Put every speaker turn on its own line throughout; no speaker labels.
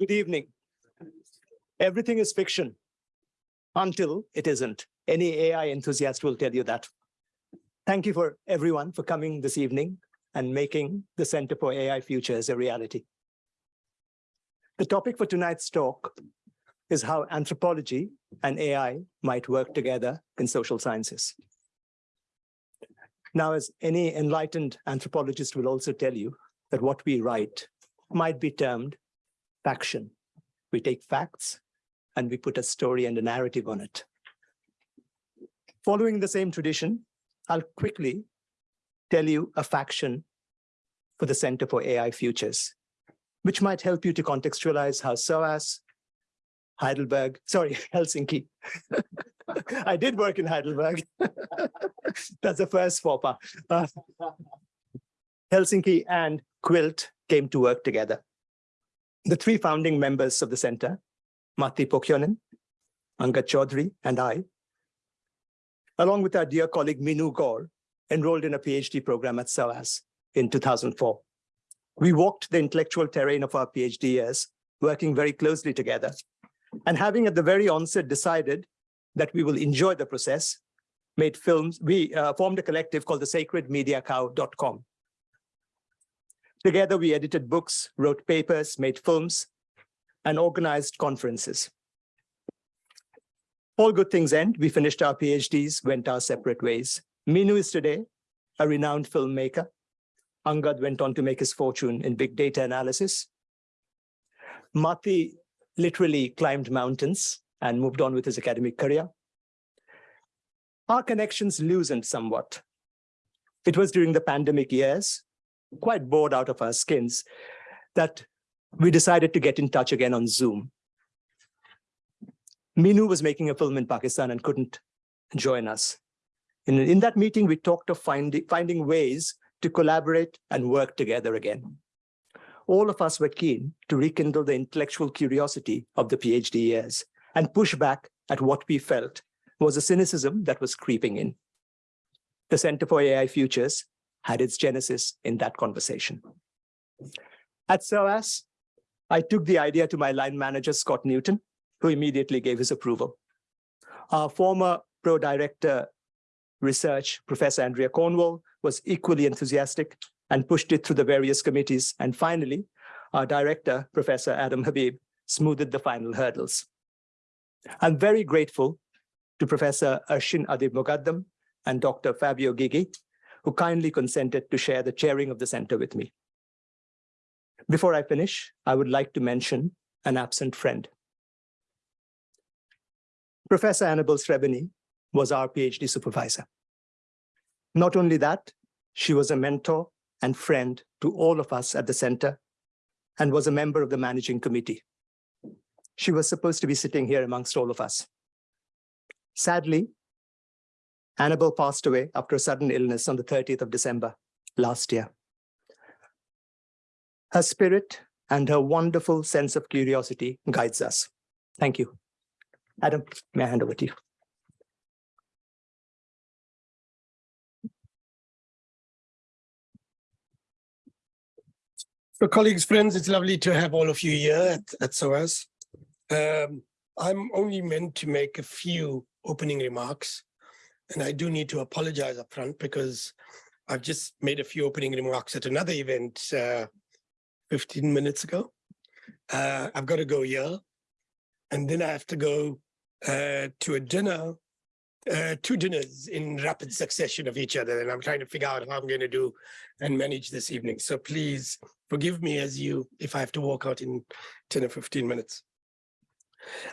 Good evening. Everything is fiction until it isn't. Any AI enthusiast will tell you that. Thank you for everyone for coming this evening and making the Center for AI Futures a reality. The topic for tonight's talk is how anthropology and AI might work together in social sciences. Now, as any enlightened anthropologist will also tell you, that what we write might be termed faction. We take facts and we put a story and a narrative on it. Following the same tradition, I'll quickly tell you a faction for the Center for AI Futures, which might help you to contextualize how SOAS, Heidelberg, sorry, Helsinki. I did work in Heidelberg. That's the first pas. Uh, Helsinki and Quilt came to work together. The three founding members of the center, Matti Pohjonen, Angad Chowdhry, and I, along with our dear colleague Meenu Gaur, enrolled in a PhD program at SOAS in 2004. We walked the intellectual terrain of our PhD years, working very closely together, and having at the very onset decided that we will enjoy the process, made films, we uh, formed a collective called the sacredmediacow.com. Together, we edited books, wrote papers, made films, and organized conferences. All good things end. We finished our PhDs, went our separate ways. Meenu is today a renowned filmmaker. Angad went on to make his fortune in big data analysis. Matti literally climbed mountains and moved on with his academic career. Our connections loosened somewhat. It was during the pandemic years quite bored out of our skins that we decided to get in touch again on Zoom. Meenu was making a film in Pakistan and couldn't join us. In, in that meeting, we talked of finding, finding ways to collaborate and work together again. All of us were keen to rekindle the intellectual curiosity of the PhD years and push back at what we felt was a cynicism that was creeping in. The Center for AI Futures had its genesis in that conversation. At SOAS, I took the idea to my line manager, Scott Newton, who immediately gave his approval. Our former pro-director research, Professor Andrea Cornwall, was equally enthusiastic and pushed it through the various committees. And finally, our director, Professor Adam Habib, smoothed the final hurdles. I'm very grateful to Professor Arshin Adib Moghaddam and Dr. Fabio Gygi who kindly consented to share the chairing of the center with me. Before I finish, I would like to mention an absent friend. Professor Annabelle Sreberny was our PhD supervisor. Not only that, she was a mentor and friend to all of us at the center and was a member of the managing committee. She was supposed to be sitting here amongst all of us. Sadly, Annabelle passed away after a sudden illness on the 30th of December last year. Her spirit and her wonderful sense of curiosity guides us. Thank you. Adam, may I hand over to you?
So colleagues, friends, it's lovely to have all of you here at, at SOAS. Um, I'm only meant to make a few opening remarks. And I do need to apologize up front because I've just made a few opening remarks at another event uh, 15 minutes ago. Uh, I've got to go here. And then I have to go uh, to a dinner, uh, two dinners in rapid succession of each other. And I'm trying to figure out how I'm going to do and manage this evening. So please forgive me as you, if I have to walk out in 10 or 15 minutes.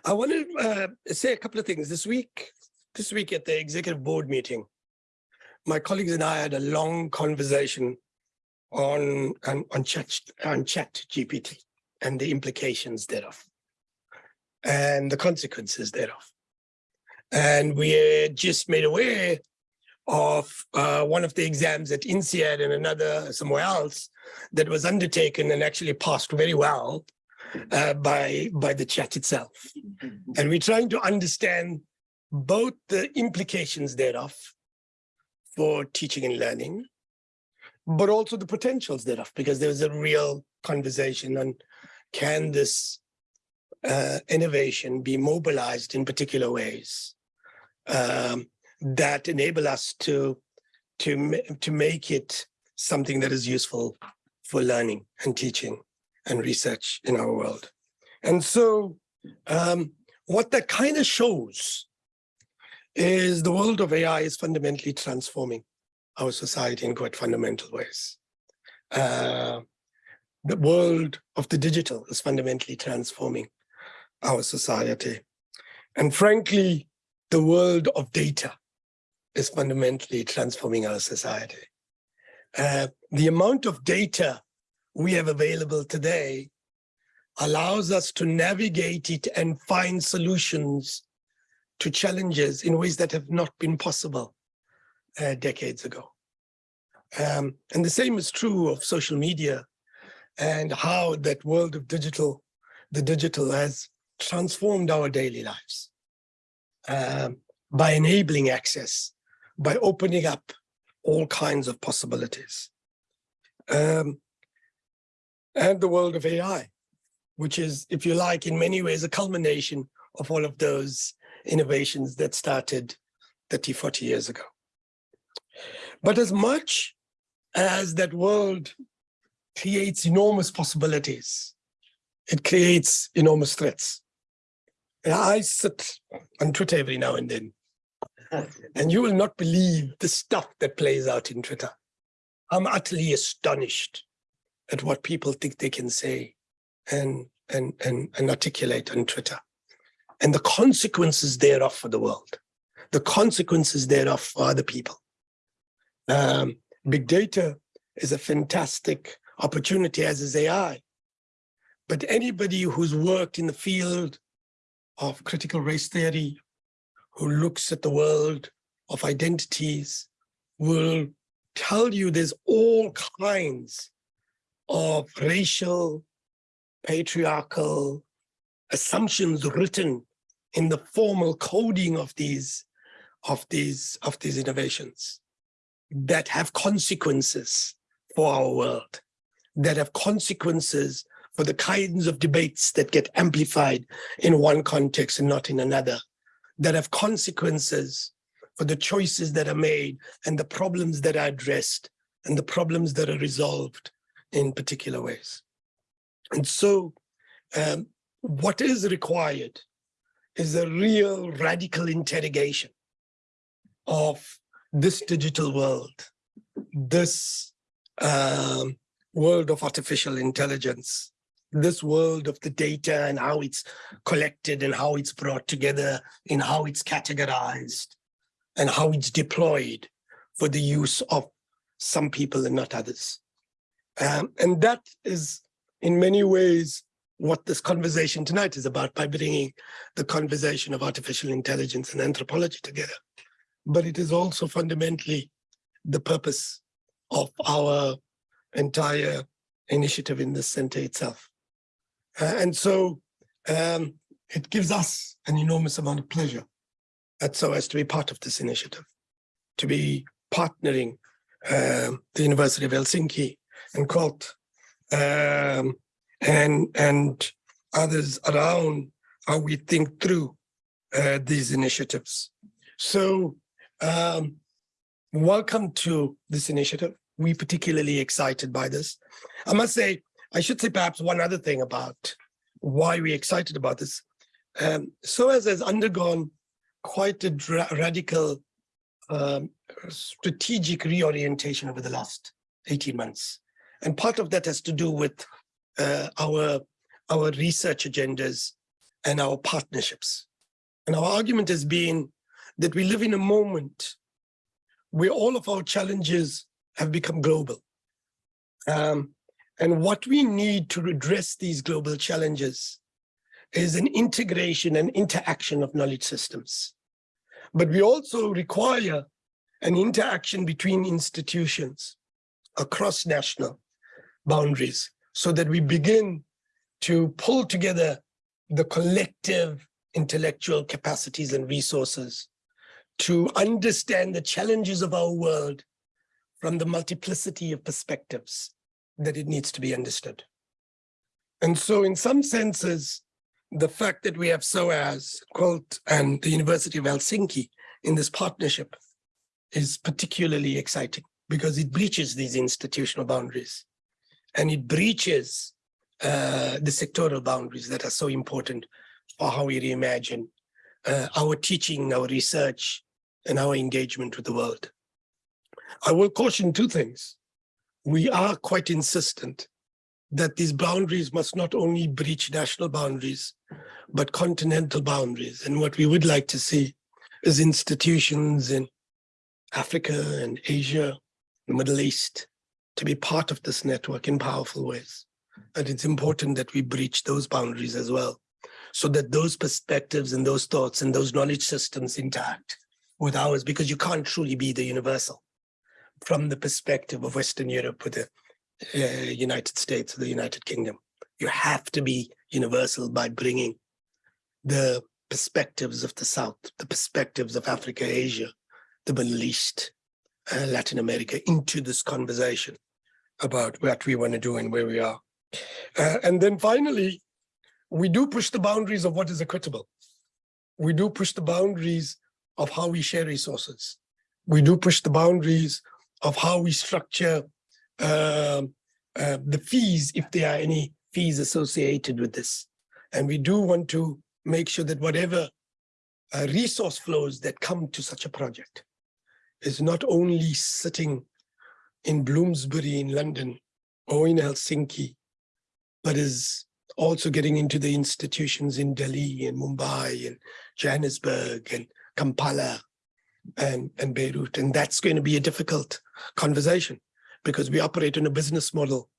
I want to uh, say a couple of things. This week, this week at the executive board meeting, my colleagues and I had a long conversation on, on, on, chat, on chat GPT and the implications thereof and the consequences thereof. And we just made aware of uh, one of the exams at INSEAD and another somewhere else that was undertaken and actually passed very well uh, by, by the chat itself. And we're trying to understand both the implications thereof for teaching and learning, but also the potentials thereof, because there was a real conversation on can this uh, innovation be mobilized in particular ways um, that enable us to to to make it something that is useful for learning and teaching and research in our world. And so, um, what that kind of shows is the world of AI is fundamentally transforming our society in quite fundamental ways. Uh, the world of the digital is fundamentally transforming our society. And frankly, the world of data is fundamentally transforming our society. Uh, the amount of data we have available today allows us to navigate it and find solutions to challenges in ways that have not been possible uh, decades ago. Um, and the same is true of social media and how that world of digital, the digital has transformed our daily lives um, by enabling access, by opening up all kinds of possibilities. Um, and the world of AI, which is, if you like, in many ways, a culmination of all of those innovations that started 30, 40 years ago. But as much as that world creates enormous possibilities, it creates enormous threats. And I sit on Twitter every now and then, and you will not believe the stuff that plays out in Twitter. I'm utterly astonished at what people think they can say and, and, and, and articulate on Twitter and the consequences thereof for the world, the consequences thereof for other people. Um, big data is a fantastic opportunity, as is AI. But anybody who's worked in the field of critical race theory, who looks at the world of identities, will tell you there's all kinds of racial, patriarchal assumptions written in the formal coding of these of these of these innovations that have consequences for our world that have consequences for the kinds of debates that get amplified in one context and not in another that have consequences for the choices that are made and the problems that are addressed and the problems that are resolved in particular ways. And so um, what is required is a real radical interrogation of this digital world, this um, world of artificial intelligence, this world of the data and how it's collected and how it's brought together and how it's categorized and how it's deployed for the use of some people and not others. Um, and that is in many ways what this conversation tonight is about by bringing the conversation of artificial intelligence and anthropology together. But it is also fundamentally the purpose of our entire initiative in this center itself. Uh, and so um, it gives us an enormous amount of pleasure at SOAS to be part of this initiative, to be partnering um, the University of Helsinki and Quilt um, and and others around how we think through uh, these initiatives. So um, welcome to this initiative. We particularly excited by this. I must say, I should say perhaps one other thing about why we're excited about this. Um, SOAS has undergone quite a radical um, strategic reorientation over the last 18 months. And part of that has to do with uh, our, our research agendas and our partnerships. And our argument has been that we live in a moment where all of our challenges have become global. Um, and what we need to address these global challenges is an integration and interaction of knowledge systems. But we also require an interaction between institutions across national boundaries so that we begin to pull together the collective intellectual capacities and resources to understand the challenges of our world from the multiplicity of perspectives that it needs to be understood. And so in some senses, the fact that we have SOAS, Quilt, and the University of Helsinki in this partnership is particularly exciting because it breaches these institutional boundaries and it breaches uh, the sectoral boundaries that are so important for how we reimagine uh, our teaching, our research, and our engagement with the world. I will caution two things. We are quite insistent that these boundaries must not only breach national boundaries, but continental boundaries. And what we would like to see is institutions in Africa and Asia, the Middle East, to be part of this network in powerful ways. And it's important that we breach those boundaries as well, so that those perspectives and those thoughts and those knowledge systems intact with ours, because you can't truly be the universal from the perspective of Western Europe with the uh, United States or the United Kingdom. You have to be universal by bringing the perspectives of the South, the perspectives of Africa, Asia, the Middle East, uh, Latin America into this conversation about what we want to do and where we are. Uh, and then finally, we do push the boundaries of what is equitable. We do push the boundaries of how we share resources. We do push the boundaries of how we structure um, uh, the fees, if there are any fees associated with this. And we do want to make sure that whatever uh, resource flows that come to such a project is not only sitting in Bloomsbury in London or in Helsinki, but is also getting into the institutions in Delhi and Mumbai and Johannesburg and Kampala and, and Beirut. And that's going to be a difficult conversation because we operate in a business model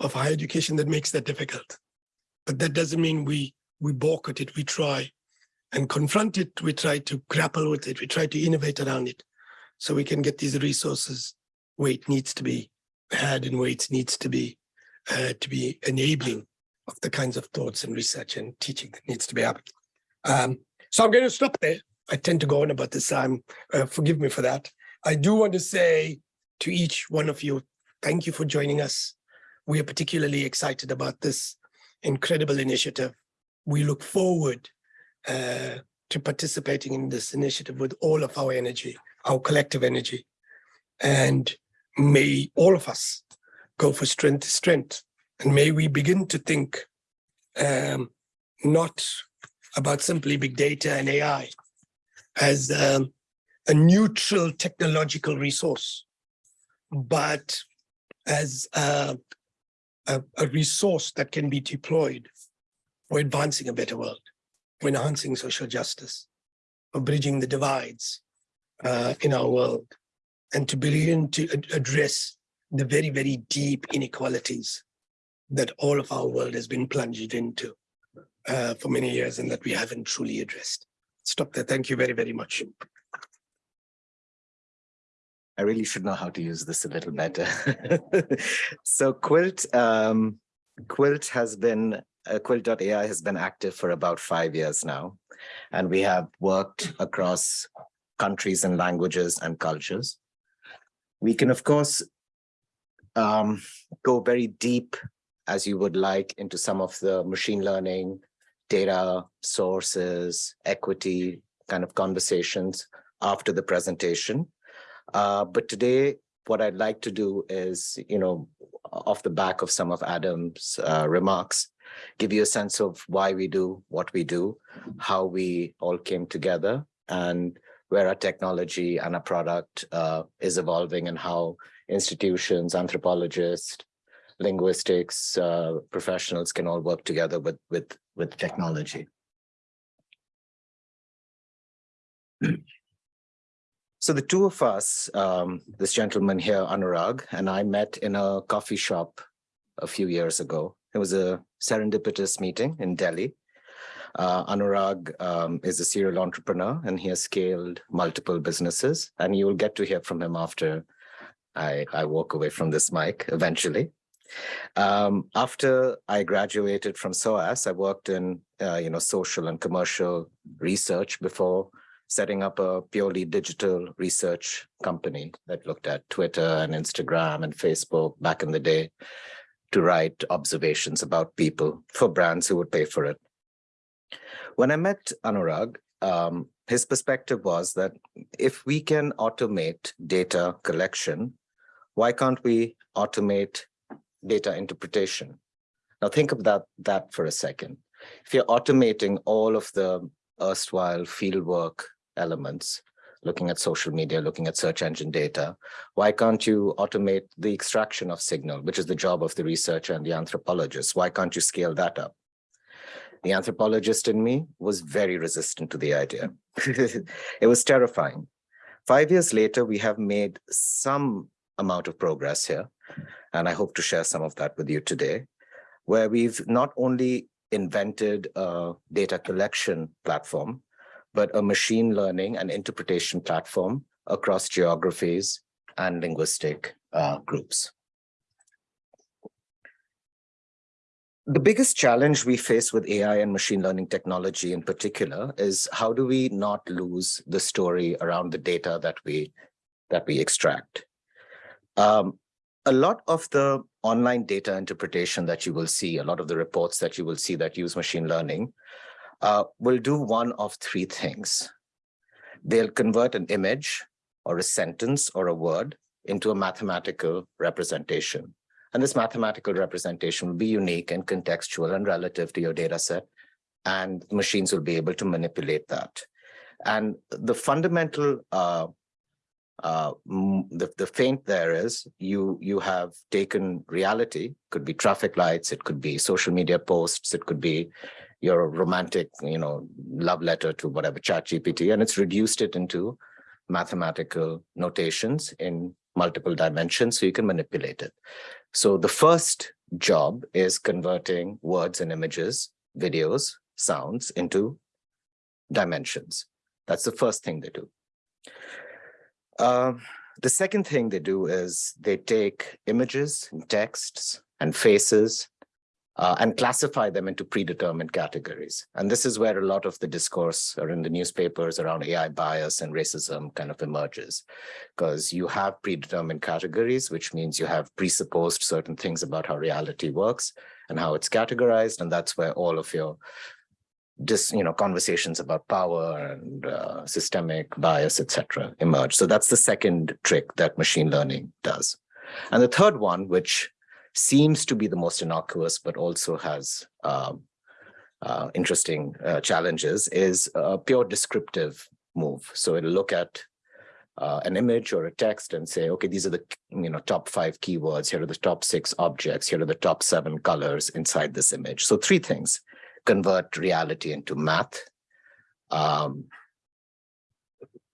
of higher education that makes that difficult. But that doesn't mean we, we balk at it, we try and confront it, we try to grapple with it, we try to innovate around it so we can get these resources it needs to be had and it needs to be uh, to be enabling of the kinds of thoughts and research and teaching that needs to be happening. Um, so I'm going to stop there. I tend to go on about this. I'm uh, forgive me for that. I do want to say to each one of you, thank you for joining us. We are particularly excited about this incredible initiative. We look forward uh, to participating in this initiative with all of our energy our collective energy. And may all of us go for strength to strength. And may we begin to think um, not about simply big data and AI as um, a neutral technological resource, but as a, a, a resource that can be deployed for advancing a better world, for enhancing social justice, for bridging the divides, uh, in our world and to begin to ad address the very, very deep inequalities that all of our world has been plunged into uh, for many years and that we haven't truly addressed. Stop there. Thank you very, very much.
I really should know how to use this a little better. so Quilt, um, Quilt has been, uh, Quilt.ai has been active for about five years now. And we have worked across countries and languages and cultures. We can, of course, um, go very deep as you would like into some of the machine learning, data sources, equity kind of conversations after the presentation. Uh, but today, what I'd like to do is, you know, off the back of some of Adam's uh, remarks, give you a sense of why we do what we do, how we all came together, and where our technology and our product uh, is evolving and how institutions, anthropologists, linguistics uh, professionals can all work together with, with, with technology. So the two of us, um, this gentleman here, Anurag, and I met in a coffee shop a few years ago. It was a serendipitous meeting in Delhi. Uh, Anurag um, is a serial entrepreneur and he has scaled multiple businesses and you will get to hear from him after I, I walk away from this mic eventually. Um, after I graduated from SOAS, I worked in uh, you know social and commercial research before setting up a purely digital research company that looked at Twitter and Instagram and Facebook back in the day to write observations about people for brands who would pay for it. When I met Anurag, um, his perspective was that if we can automate data collection, why can't we automate data interpretation? Now think of that, that for a second. If you're automating all of the erstwhile fieldwork elements, looking at social media, looking at search engine data, why can't you automate the extraction of signal, which is the job of the researcher and the anthropologist? Why can't you scale that up? The anthropologist in me was very resistant to the idea. it was terrifying. Five years later, we have made some amount of progress here, and I hope to share some of that with you today, where we've not only invented a data collection platform, but a machine learning and interpretation platform across geographies and linguistic uh, groups. The biggest challenge we face with AI and machine learning technology in particular is how do we not lose the story around the data that we that we extract. Um, a lot of the online data interpretation that you will see, a lot of the reports that you will see that use machine learning uh, will do one of three things. They'll convert an image or a sentence or a word into a mathematical representation. And this mathematical representation will be unique and contextual and relative to your data set. And machines will be able to manipulate that. And the fundamental, uh, uh, the, the feint there is you, you have taken reality, could be traffic lights, it could be social media posts, it could be your romantic, you know, love letter to whatever chat GPT, and it's reduced it into mathematical notations in multiple dimensions so you can manipulate it. So the first job is converting words and images, videos, sounds into dimensions. That's the first thing they do. Uh, the second thing they do is they take images and texts and faces uh, and classify them into predetermined categories. And this is where a lot of the discourse or in the newspapers around AI bias and racism kind of emerges, because you have predetermined categories, which means you have presupposed certain things about how reality works and how it's categorized. And that's where all of your just you know conversations about power and uh, systemic bias etc emerge so that's the second trick that machine learning does and the third one which seems to be the most innocuous, but also has um, uh, interesting uh, challenges, is a pure descriptive move. So it'll look at uh, an image or a text and say, okay, these are the you know top five keywords. Here are the top six objects. Here are the top seven colors inside this image. So three things: convert reality into math, um,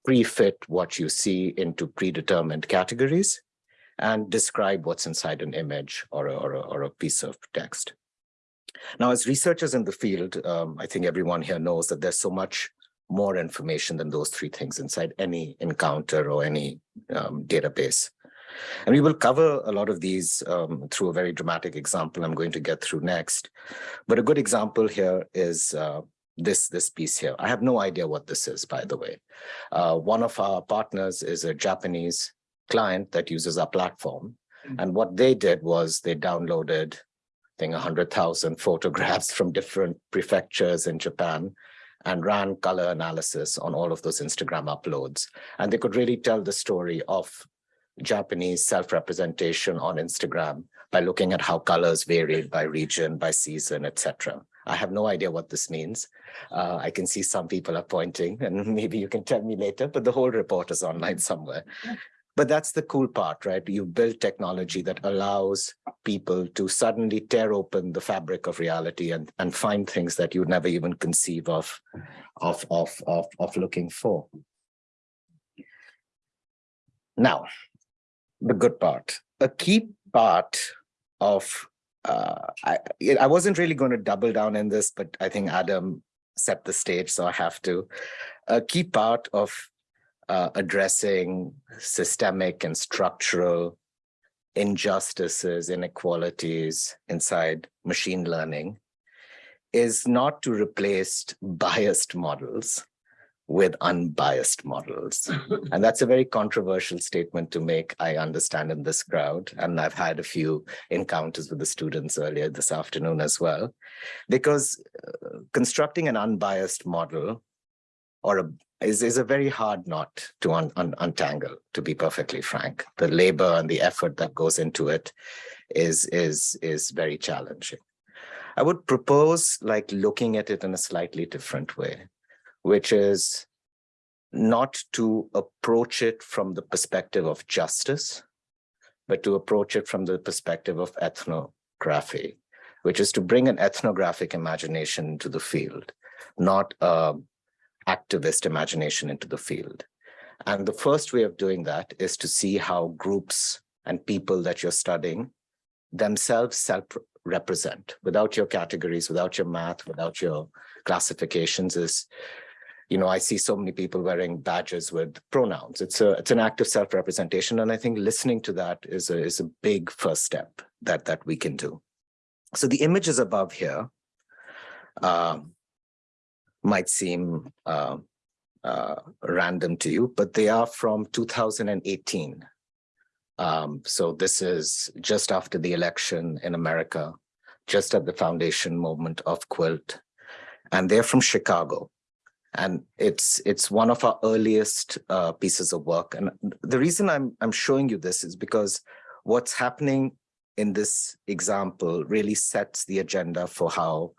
pre-fit what you see into predetermined categories, and describe what's inside an image or a, or a, or a piece of text. Now, as researchers in the field, um, I think everyone here knows that there's so much more information than those three things inside any encounter or any um, database. And we will cover a lot of these um, through a very dramatic example I'm going to get through next. But a good example here is uh, this, this piece here. I have no idea what this is, by the way. Uh, one of our partners is a Japanese client that uses our platform. Mm. And what they did was they downloaded, I think, 100,000 photographs from different prefectures in Japan and ran color analysis on all of those Instagram uploads. And they could really tell the story of Japanese self-representation on Instagram by looking at how colors varied by region, by season, etc. I have no idea what this means. Uh, I can see some people are pointing and maybe you can tell me later, but the whole report is online somewhere. But that's the cool part, right? You build technology that allows people to suddenly tear open the fabric of reality and, and find things that you'd never even conceive of, of, of, of, of looking for. Now, the good part. A key part of, uh, I, I wasn't really going to double down in this, but I think Adam set the stage, so I have to. A key part of uh, addressing systemic and structural injustices, inequalities inside machine learning is not to replace biased models, with unbiased models. And that's a very controversial statement to make, I understand, in this crowd. And I've had a few encounters with the students earlier this afternoon as well, because uh, constructing an unbiased model or a, is, is a very hard knot to un, un, untangle, to be perfectly frank. The labor and the effort that goes into it is, is, is very challenging. I would propose like looking at it in a slightly different way which is not to approach it from the perspective of justice, but to approach it from the perspective of ethnography, which is to bring an ethnographic imagination into the field, not a activist imagination into the field. And the first way of doing that is to see how groups and people that you're studying themselves self-represent without your categories, without your math, without your classifications is you know, I see so many people wearing badges with pronouns. It's a it's an act of self-representation. And I think listening to that is a is a big first step that that we can do. So the images above here uh, might seem uh, uh, random to you, but they are from 2018. Um, so this is just after the election in America, just at the foundation moment of Quilt. And they're from Chicago. And it's it's one of our earliest uh, pieces of work. And the reason I'm I'm showing you this is because what's happening in this example really sets the agenda for how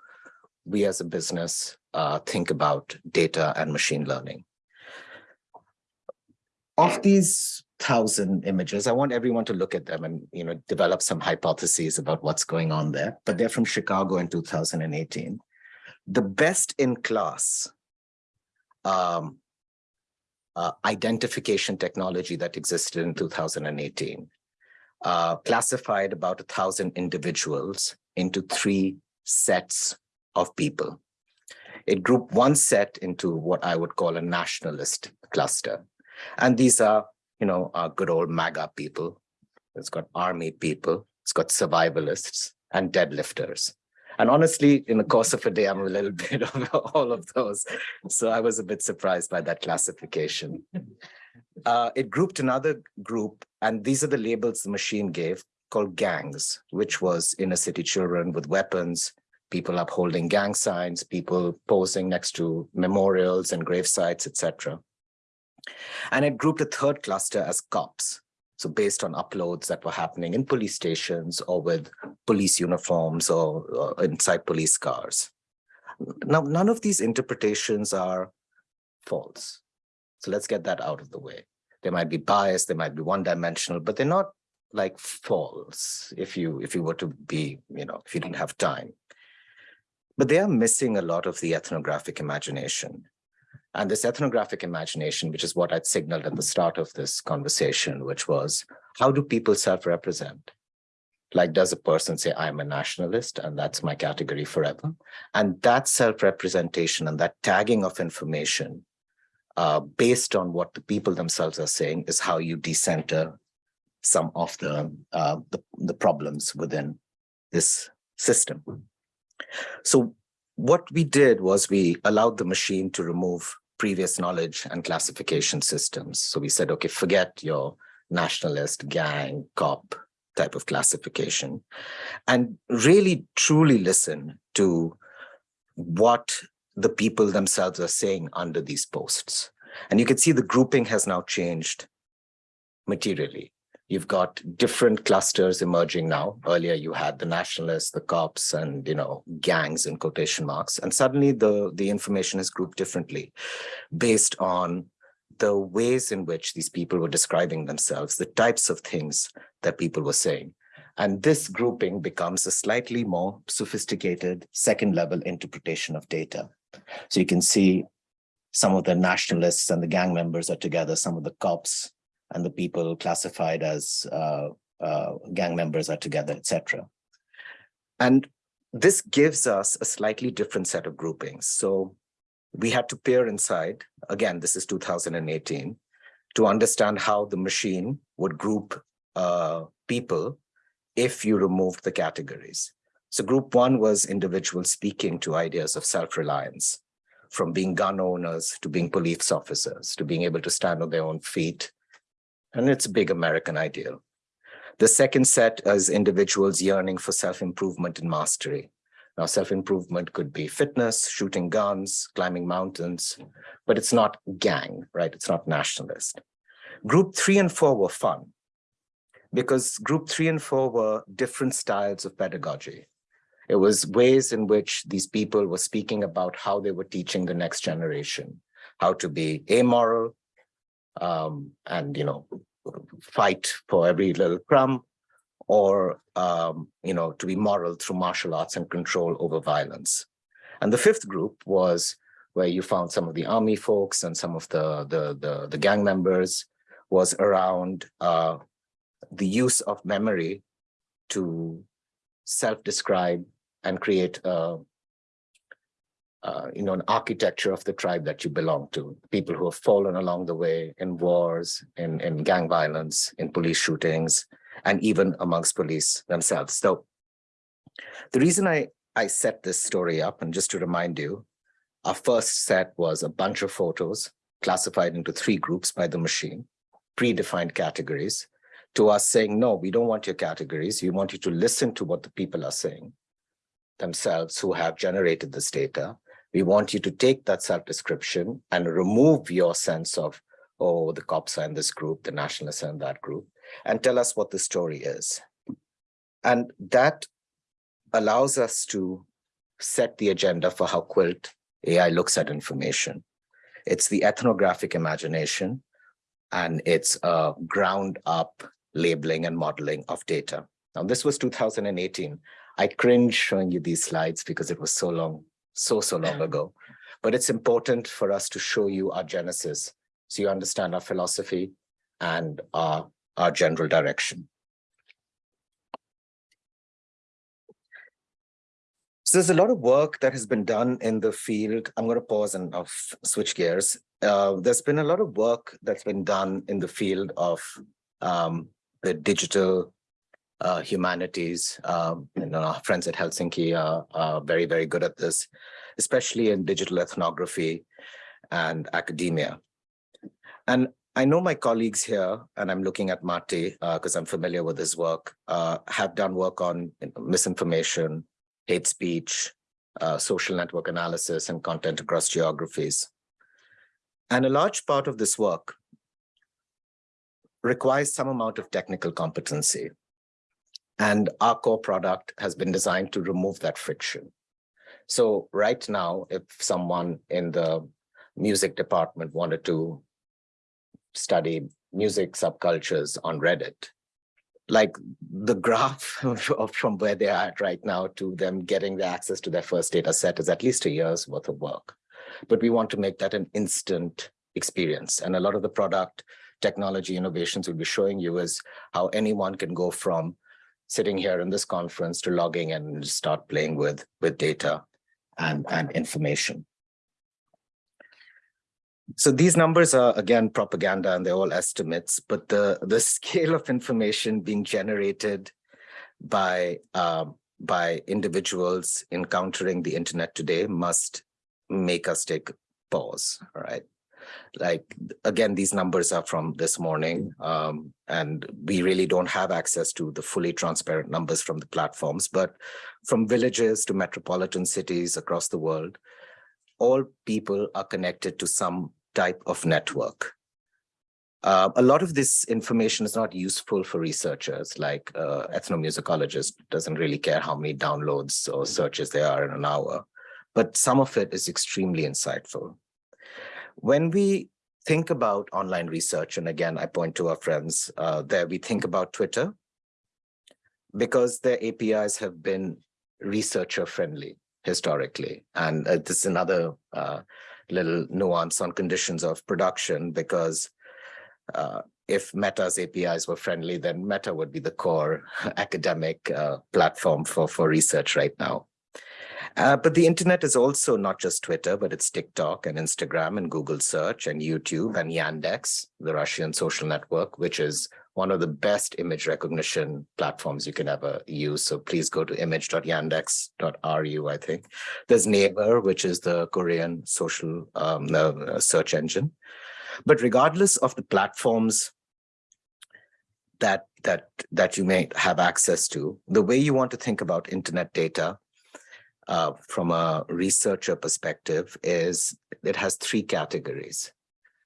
we as a business uh, think about data and machine learning. Of these thousand images, I want everyone to look at them and you know develop some hypotheses about what's going on there. But they're from Chicago in 2018. The best in class um, uh, identification technology that existed in 2018 uh, classified about a thousand individuals into three sets of people. It grouped one set into what I would call a nationalist cluster. And these are, you know, our good old MAGA people. It's got army people, it's got survivalists and deadlifters. And honestly, in the course of a day, I'm a little bit of all of those. So I was a bit surprised by that classification. Uh, it grouped another group, and these are the labels the machine gave, called gangs, which was inner city children with weapons, people upholding gang signs, people posing next to memorials and grave sites, etc. And it grouped a third cluster as cops, so based on uploads that were happening in police stations or with police uniforms or, or inside police cars. Now, none of these interpretations are false. So let's get that out of the way. They might be biased, they might be one-dimensional, but they're not like false if you if you were to be, you know, if you didn't have time. But they are missing a lot of the ethnographic imagination. And this ethnographic imagination, which is what I'd signaled at the start of this conversation, which was, how do people self-represent? Like, does a person say, I'm a nationalist and that's my category forever? And that self-representation and that tagging of information uh, based on what the people themselves are saying is how you decenter some of the, uh, the, the problems within this system. So what we did was we allowed the machine to remove previous knowledge and classification systems. So we said, okay, forget your nationalist, gang, cop type of classification and really truly listen to what the people themselves are saying under these posts. And you can see the grouping has now changed materially. You've got different clusters emerging now. Earlier, you had the nationalists, the cops, and you know gangs in quotation marks. And suddenly, the the information is grouped differently, based on the ways in which these people were describing themselves, the types of things that people were saying. And this grouping becomes a slightly more sophisticated second level interpretation of data. So you can see some of the nationalists and the gang members are together, some of the cops and the people classified as uh, uh, gang members are together, etc. And this gives us a slightly different set of groupings. So we had to peer inside, again, this is 2018, to understand how the machine would group uh, people if you removed the categories. So group one was individuals speaking to ideas of self-reliance. from being gun owners to being police officers, to being able to stand on their own feet. And it's a big American ideal. The second set is individuals yearning for self-improvement and mastery. Now, self-improvement could be fitness, shooting guns, climbing mountains, but it's not gang, right? It's not nationalist. Group three and four were fun because group three and four were different styles of pedagogy. It was ways in which these people were speaking about how they were teaching the next generation, how to be amoral um, and, you know, fight for every little crumb or, um, you know, to be moral through martial arts and control over violence. And the fifth group was where you found some of the army folks and some of the, the, the, the gang members was around uh, the use of memory to self-describe and create a, uh, you know, an architecture of the tribe that you belong to, people who have fallen along the way in wars, in, in gang violence, in police shootings, and even amongst police themselves. So the reason I, I set this story up, and just to remind you, our first set was a bunch of photos classified into three groups by the machine, predefined categories, to us saying, no, we don't want your categories. We want you to listen to what the people are saying themselves who have generated this data. We want you to take that self-description and remove your sense of, oh, the cops are in this group, the nationalists are in that group, and tell us what the story is. And that allows us to set the agenda for how Quilt AI looks at information. It's the ethnographic imagination, and it's a ground up labeling and modeling of data. Now, this was 2018. I cringe showing you these slides because it was so long, so, so long ago. But it's important for us to show you our genesis so you understand our philosophy and our, our general direction. So there's a lot of work that has been done in the field. I'm going to pause and I'll switch gears. Uh, there's been a lot of work that's been done in the field of um, the digital uh, humanities. Um, and our friends at Helsinki are, are, very, very good at this, especially in digital ethnography and academia. And I know my colleagues here, and I'm looking at Matti because uh, I'm familiar with his work, uh, have done work on misinformation, hate speech, uh, social network analysis, and content across geographies. And a large part of this work requires some amount of technical competency. And our core product has been designed to remove that friction. So right now, if someone in the music department wanted to study music subcultures on Reddit, like the graph of, from where they are at right now to them getting the access to their first data set is at least a year's worth of work. But we want to make that an instant experience. And a lot of the product technology innovations we'll be showing you is how anyone can go from sitting here in this conference to logging and start playing with, with data and, and information. So these numbers are, again, propaganda and they're all estimates, but the, the scale of information being generated by, uh, by individuals encountering the internet today must make us take pause, all right? Like again these numbers are from this morning um, and we really don't have access to the fully transparent numbers from the platforms but from villages to metropolitan cities across the world all people are connected to some type of network. Uh, a lot of this information is not useful for researchers like uh, ethnomusicologist doesn't really care how many downloads or searches there are in an hour but some of it is extremely insightful when we think about online research, and again, I point to our friends uh, there, we think about Twitter because their APIs have been researcher friendly historically. And uh, this is another uh, little nuance on conditions of production because uh, if Meta's APIs were friendly, then Meta would be the core academic uh, platform for, for research right now. Uh, but the internet is also not just Twitter, but it's TikTok and Instagram and Google search and YouTube and Yandex, the Russian social network, which is one of the best image recognition platforms you can ever use. So please go to image.yandex.ru, I think. There's Naver, which is the Korean social um, uh, search engine. But regardless of the platforms that, that, that you may have access to, the way you want to think about internet data uh, from a researcher perspective is it has three categories.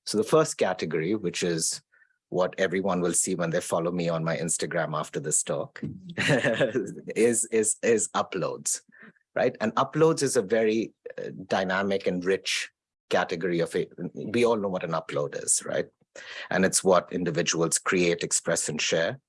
So the first category, which is what everyone will see when they follow me on my Instagram after this talk, is, is, is uploads, right? And uploads is a very uh, dynamic and rich category of it. We all know what an upload is, right? And it's what individuals create, express, and share.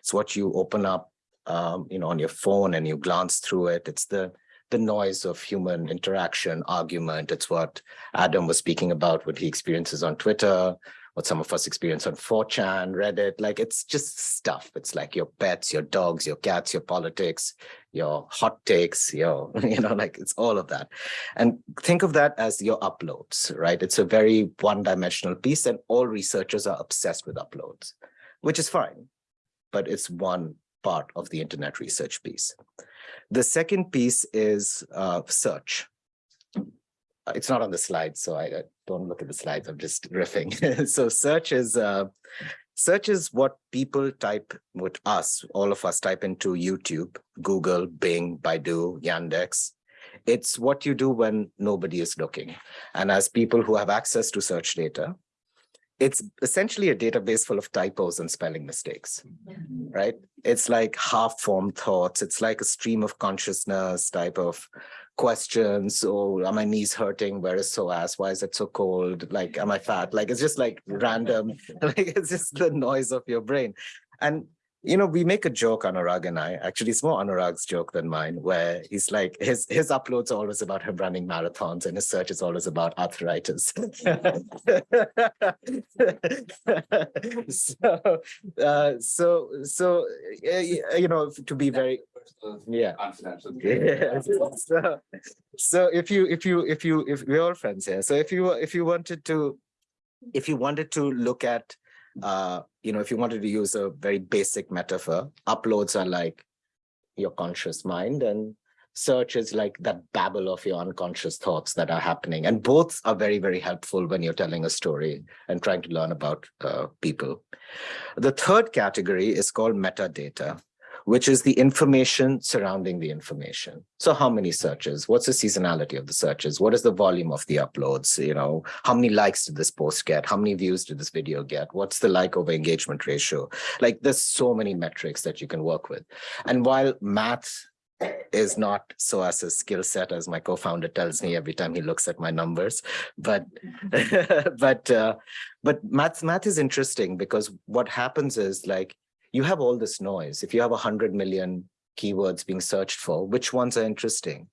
It's what you open up, um, you know, on your phone and you glance through it. It's the the noise of human interaction, argument. It's what Adam was speaking about, what he experiences on Twitter, what some of us experience on 4chan, Reddit, like it's just stuff. It's like your pets, your dogs, your cats, your politics, your hot takes, your, you know, like it's all of that. And think of that as your uploads, right? It's a very one-dimensional piece and all researchers are obsessed with uploads, which is fine, but it's one part of the internet research piece. The second piece is uh, search it's not on the slide, so I, I don't look at the slides. I'm just riffing. so search is uh, search is what people type with us, all of us type into YouTube, Google, Bing, Baidu, Yandex. It's what you do when nobody is looking. And as people who have access to search data, it's essentially a database full of typos and spelling mistakes, mm-hmm. right? It's like half-formed thoughts. It's like a stream of consciousness type of questions. Oh, are my knees hurting? Where is psoas? Why is it so cold? Like, am I fat? Like, it's just like random, like it's just the noise of your brain. And you know, we make a joke, Anurag and I, actually it's more Anurag's joke than mine, where he's like, his, his uploads are always about him running marathons and his search is always about arthritis. so, uh, so, so, uh, you know, to be very, yeah. Yeah. so, so if you, if you, if you, if we're all friends here, so if you, if you wanted to, if you wanted to look at uh, you know, if you wanted to use a very basic metaphor, uploads are like your conscious mind and search is like that babble of your unconscious thoughts that are happening. And both are very, very helpful when you're telling a story and trying to learn about uh, people. The third category is called metadata which is the information surrounding the information. So how many searches? What's the seasonality of the searches? What is the volume of the uploads? You know, how many likes did this post get? How many views did this video get? What's the like over engagement ratio? Like there's so many metrics that you can work with. And while math is not so as a skill set as my co-founder tells me every time he looks at my numbers but but uh, but math math is interesting because what happens is like you have all this noise. If you have 100 million keywords being searched for, which ones are interesting?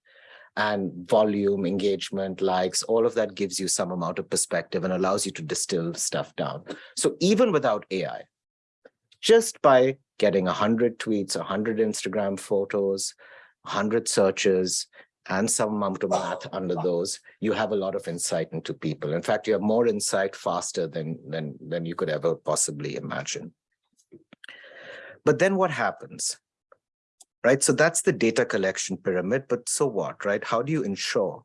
And volume, engagement, likes, all of that gives you some amount of perspective and allows you to distill stuff down. So even without AI, just by getting 100 tweets, 100 Instagram photos, 100 searches, and some amount of math under those, you have a lot of insight into people. In fact, you have more insight faster than, than, than you could ever possibly imagine. But then what happens? Right, so that's the data collection pyramid, but so what, right? How do you ensure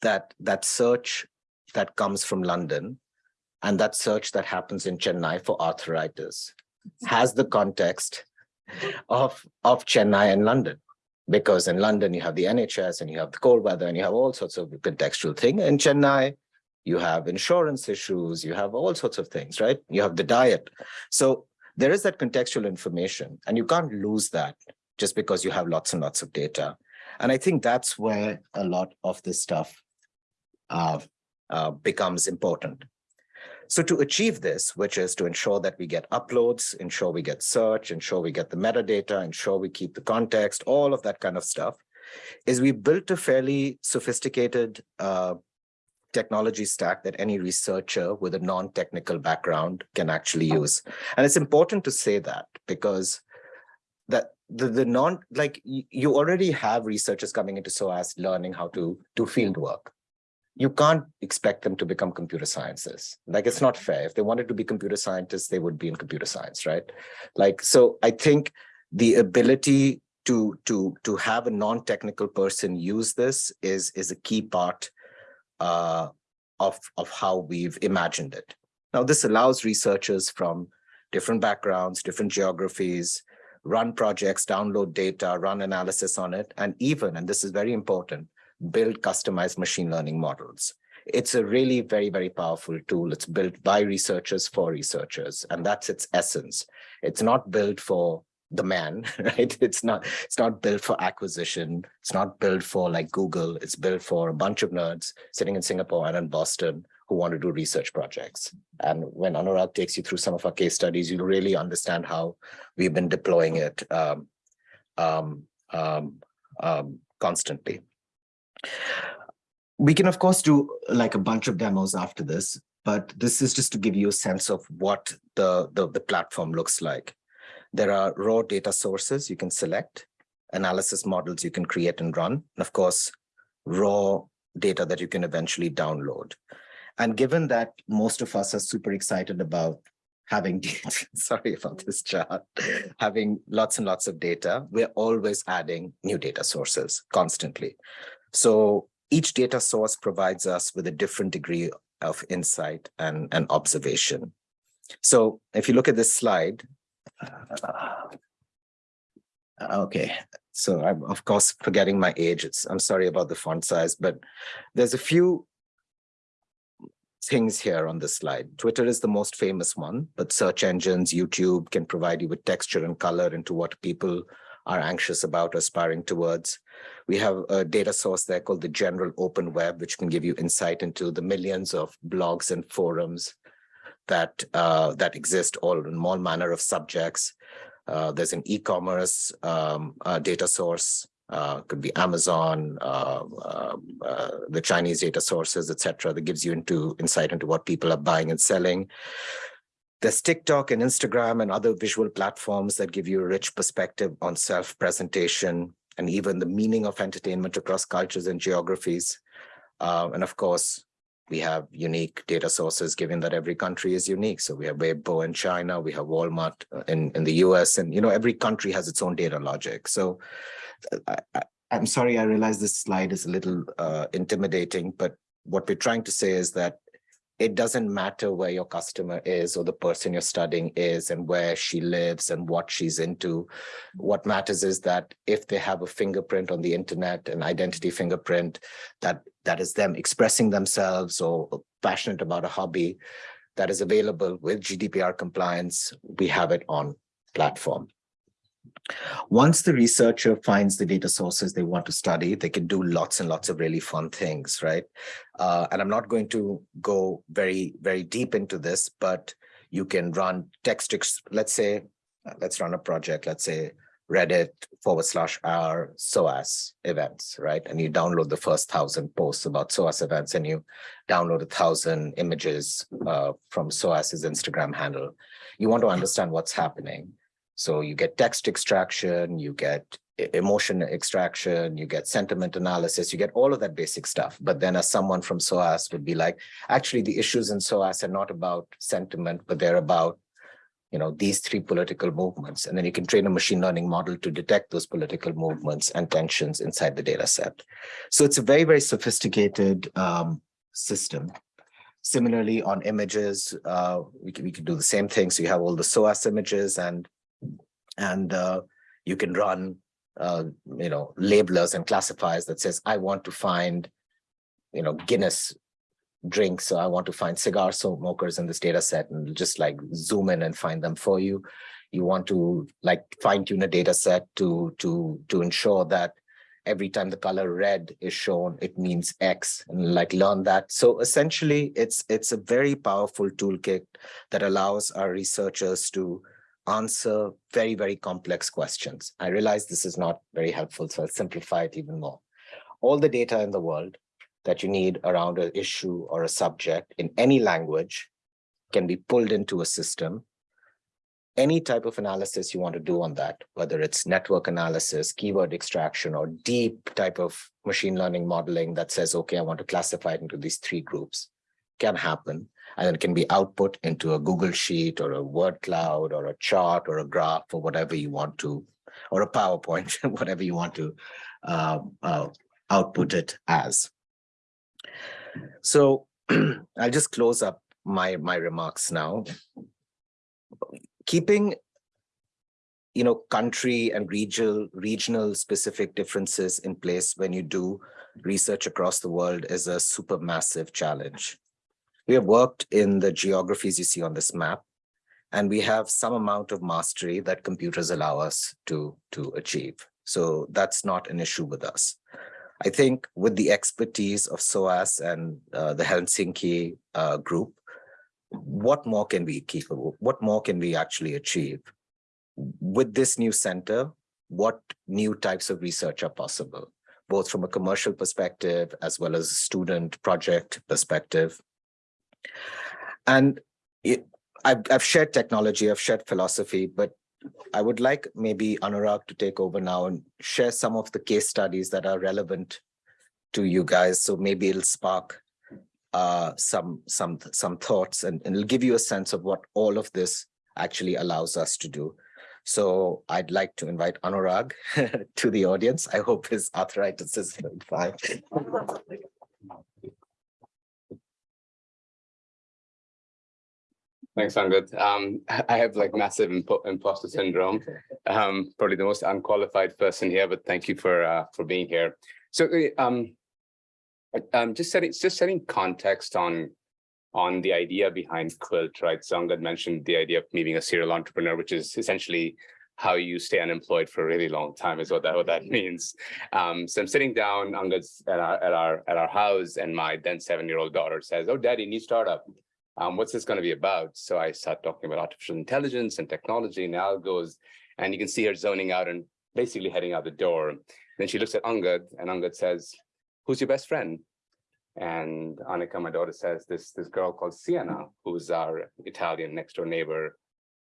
that that search that comes from London and that search that happens in Chennai for arthritis has the context of, of Chennai and London? Because in London, you have the NHS and you have the cold weather and you have all sorts of contextual thing. In Chennai, you have insurance issues, you have all sorts of things, right? You have the diet. So there is that contextual information and you can't lose that just because you have lots and lots of data. And I think that's where a lot of this stuff uh, uh, becomes important. So to achieve this, which is to ensure that we get uploads, ensure we get search, ensure we get the metadata, ensure we keep the context, all of that kind of stuff, is we built a fairly sophisticated uh, technology stack that any researcher with a non-technical background can actually oh. use. And it's important to say that because that the, the non, like you already have researchers coming into SOAS learning how to do field work, you can't expect them to become computer sciences. Like it's not fair. If they wanted to be computer scientists, they would be in computer science, right? Like, so I think the ability to to to have a non-technical person use this is is a key part uh, of of how we've imagined it. Now, this allows researchers from different backgrounds, different geographies, run projects, download data, run analysis on it, and even, and this is very important, build customized machine learning models. It's a really very, very powerful tool. It's built by researchers for researchers, and that's its essence. It's not built for the man, right? It's not, it's not built for acquisition. It's not built for like Google. It's built for a bunch of nerds sitting in Singapore and in Boston who want to do research projects. And when Anurag takes you through some of our case studies, you'll really understand how we've been deploying it um, um, um, um, constantly. We can, of course, do like a bunch of demos after this, but this is just to give you a sense of what the, the, the platform looks like. There are raw data sources you can select, analysis models you can create and run, and of course, raw data that you can eventually download. And given that most of us are super excited about having, sorry about this chart, having lots and lots of data, we're always adding new data sources constantly. So each data source provides us with a different degree of insight and, and observation. So if you look at this slide, uh, okay, so I'm of course forgetting my age. It's I'm sorry about the font size, but there's a few things here on this slide. Twitter is the most famous one, but search engines, YouTube can provide you with texture and color into what people are anxious about, aspiring towards. We have a data source there called the general open web, which can give you insight into the millions of blogs and forums that uh, that exist all in all manner of subjects. Uh, there's an e-commerce um, uh, data source uh, could be Amazon, uh, uh, uh, the Chinese data sources, etc. that gives you into insight into what people are buying and selling. There's TikTok and Instagram and other visual platforms that give you a rich perspective on self-presentation and even the meaning of entertainment across cultures and geographies. Uh, and of course, we have unique data sources given that every country is unique. So we have Weibo in China, we have Walmart uh, in, in the US, and you know every country has its own data logic. So I, am sorry, I realize this slide is a little uh, intimidating, but what we're trying to say is that it doesn't matter where your customer is or the person you're studying is and where she lives and what she's into. What matters is that if they have a fingerprint on the internet, an identity fingerprint, that that is them expressing themselves or passionate about a hobby that is available with GDPR compliance, we have it on platform. Once the researcher finds the data sources they want to study, they can do lots and lots of really fun things, right? Uh, and I'm not going to go very, very deep into this, but you can run text, let's say, uh, let's run a project, let's say Reddit forward slash r SOAS events, right? And you download the first thousand posts about SOAS events and you download a thousand images uh, from SOAS's Instagram handle. You want to understand what's happening. So you get text extraction, you get emotion extraction, you get sentiment analysis, you get all of that basic stuff. But then as someone from SOAS would be like, actually the issues in SOAS are not about sentiment, but they're about you know, these three political movements. And then you can train a machine learning model to detect those political movements and tensions inside the data set. So it's a very, very sophisticated um, system. Similarly, on images, uh, we, can, we can do the same thing. So you have all the SOAS images and and uh, you can run uh, you know labelers and classifiers that says I want to find you know Guinness drinks so I want to find cigar smokers in this data set and just like zoom in and find them for you. You want to like fine tune a data set to to to ensure that every time the color red is shown it means x and like learn that. So essentially it's it's a very powerful toolkit that allows our researchers to answer very, very complex questions. I realize this is not very helpful, so I'll simplify it even more. All the data in the world that you need around an issue or a subject in any language can be pulled into a system any type of analysis you want to do on that, whether it's network analysis, keyword extraction, or deep type of machine learning modeling that says, okay, I want to classify it into these three groups, can happen. And it can be output into a Google Sheet or a word cloud or a chart or a graph or whatever you want to, or a PowerPoint, whatever you want to uh, uh, output it as. So I'll just close up my, my remarks now. Keeping you know, country and regional, regional specific differences in place when you do research across the world is a super massive challenge. We have worked in the geographies you see on this map, and we have some amount of mastery that computers allow us to, to achieve. So that's not an issue with us. I think with the expertise of SOAS and uh, the Helsinki uh, group, what more can we keep? What more can we actually achieve? With this new center, what new types of research are possible, both from a commercial perspective as well as a student project perspective? And it, I've, I've shared technology, I've shared philosophy, but I would like maybe Anurag to take over now and share some of the case studies that are relevant to you guys. So maybe it'll spark uh, some some some thoughts and, and it'll give you a sense of what all of this actually allows us to do. So I'd like to invite Anurag to the audience. I hope his arthritis is fine.
Thanks, Angad. Um, I have like massive impo imposter syndrome. Um, probably the most unqualified person here, but thank you for uh, for being here. So, um, um, just setting just setting context on on the idea behind Quilt, right? So Angad mentioned the idea of me being a serial entrepreneur, which is essentially how you stay unemployed for a really long time is what that what that means. Um, so I'm sitting down Angad's at our at our at our house, and my then seven year old daughter says, "Oh, Daddy, new startup." Um, what's this going to be about? So I start talking about artificial intelligence and technology and algos, and you can see her zoning out and basically heading out the door. Then she looks at Angad and Angad says, who's your best friend? And Annika, my daughter says, this, this girl called Sienna, who's our Italian next door neighbor.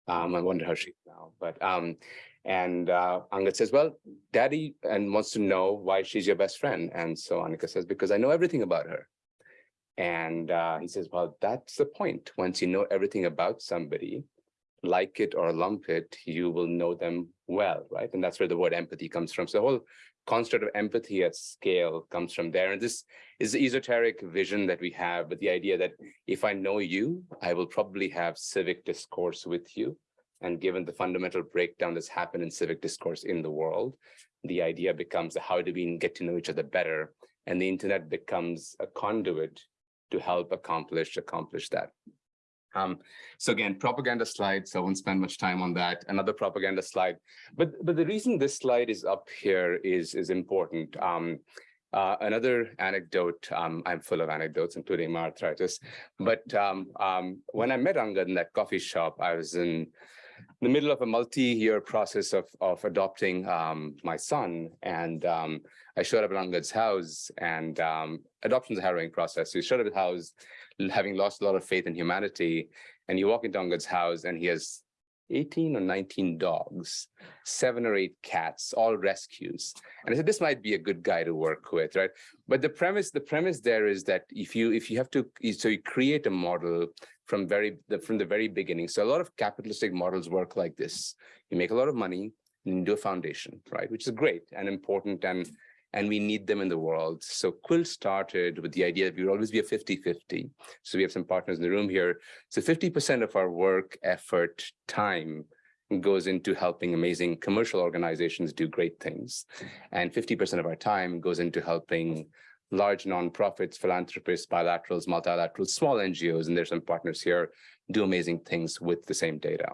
Um, I wonder how she's now, but um, and uh, Angad says, well, daddy, and wants to know why she's your best friend. And so Annika says, because I know everything about her. And uh, he says, well, that's the point. Once you know everything about somebody, like it or lump it, you will know them well, right? And that's where the word empathy comes from. So the whole construct of empathy at scale comes from there. And this is the esoteric vision that we have, but the idea that if I know you, I will probably have civic discourse with you. And given the fundamental breakdown that's happened in civic discourse in the world, the idea becomes how do we get to know each other better? And the internet becomes a conduit to help accomplish accomplish that. Um, so again, propaganda slide, so I won't spend much time on that. Another propaganda slide. But but the reason this slide is up here is, is important. Um, uh, another anecdote, um, I'm full of anecdotes, including my arthritis. But um, um, when I met Angad in that coffee shop, I was in the middle of a multi-year process of, of adopting um, my son. And um, I showed up at Angad's house and um, adoption is a harrowing process. So you showed up at house, having lost a lot of faith in humanity. And you walk into Angad's house and he has 18 or 19 dogs, seven or eight cats, all rescues. And I said, this might be a good guy to work with, right? But the premise, the premise there is that if you if you have to, so you create a model from very the, from the very beginning. So a lot of capitalistic models work like this. You make a lot of money and do a foundation, right? Which is great and important and and we need them in the world. So Quilt started with the idea that we would always be a 50-50. So we have some partners in the room here. So 50% of our work, effort, time goes into helping amazing commercial organizations do great things. And 50% of our time goes into helping large nonprofits, philanthropists, bilaterals, multilaterals, small NGOs, and there's some partners here, do amazing things with the same data.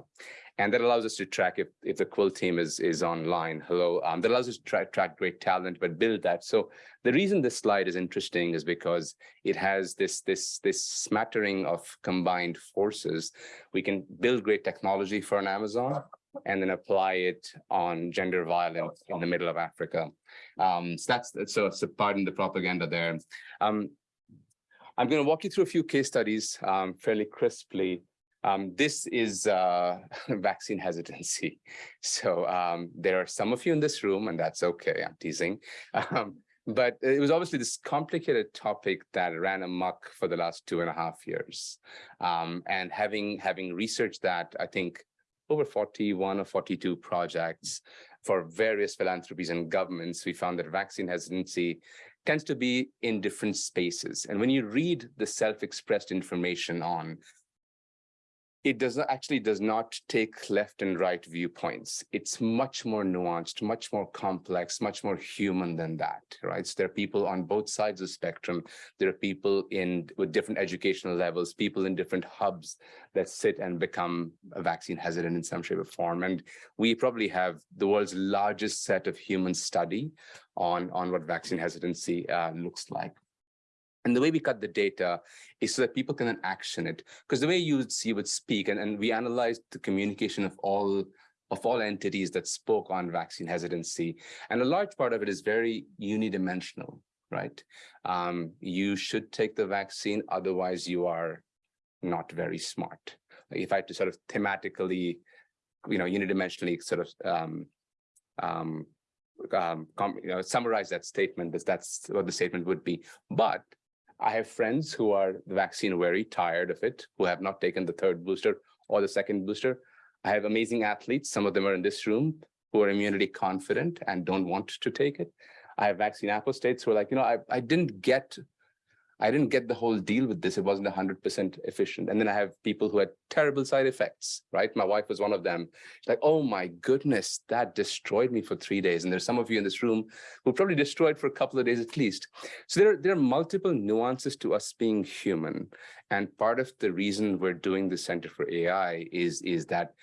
And that allows us to track if, if the Quilt team is, is online. Hello, um, that allows us to track, track great talent, but build that. So the reason this slide is interesting is because it has this, this, this smattering of combined forces. We can build great technology for an Amazon and then apply it on gender violence in the middle of Africa. Um, so that's so, so pardon the propaganda there. Um, I'm going to walk you through a few case studies um, fairly crisply Um, this is uh, vaccine hesitancy. So um, there are some of you in this room, and that's okay. I'm teasing. Um, but it was obviously this complicated topic that ran amok for the last two and a half years. And having having researched that, I think over 41 or 42 projects for various philanthropies and governments, we found that vaccine hesitancy tends to be in different spaces. And when you read the self-expressed information on it does not actually does not take left and right viewpoints. It's much more nuanced, much more complex, much more human than that, right? So there are people on both sides of the spectrum. There are people in with different educational levels, people in different hubs that sit and become vaccine hesitant in some shape or form. And we probably have the world's largest set of human study on, on what vaccine hesitancy uh, looks like. And the way we cut the data is so that people can then action it. Because the way you would see would speak, and, and we analyzed the communication of all of all entities that spoke on vaccine hesitancy. And a large part of it is very unidimensional, right? Um, you should take the vaccine, otherwise you are not very smart. If I had to sort of thematically, you know, unidimensionally sort of um, um, um, you know, summarize that statement, that's what the statement would be. But I have friends who are vaccine very tired of it, who have not taken the third booster or the second booster. I have amazing athletes, some of them are in this room, who are immunity confident and don't want to take it. I have vaccine apostates who are like, you know, I, I didn't get I didn't get the whole deal with this. It wasn't 100% efficient. And then I have people who had terrible side effects, right? My wife was one of them. She's like, oh my goodness, that destroyed me for three days. And there's some of you in this room who probably destroyed for a couple of days at least. So there, there are multiple nuances to us being human. And part of the reason we're doing the Center for AI is, is that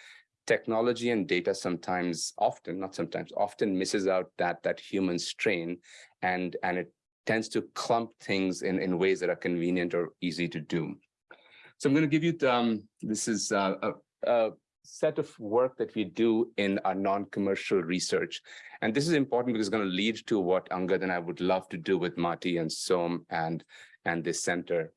technology and data sometimes often not sometimes often misses out that that human strain and and it tends to clump things in, in ways that are convenient or easy to do. So I'm going to give you, um, this is uh, a, a set of work that we do in our non-commercial research. And this is important because it's going to lead to what Angad and I would love to do with Matti and Som and, and this center.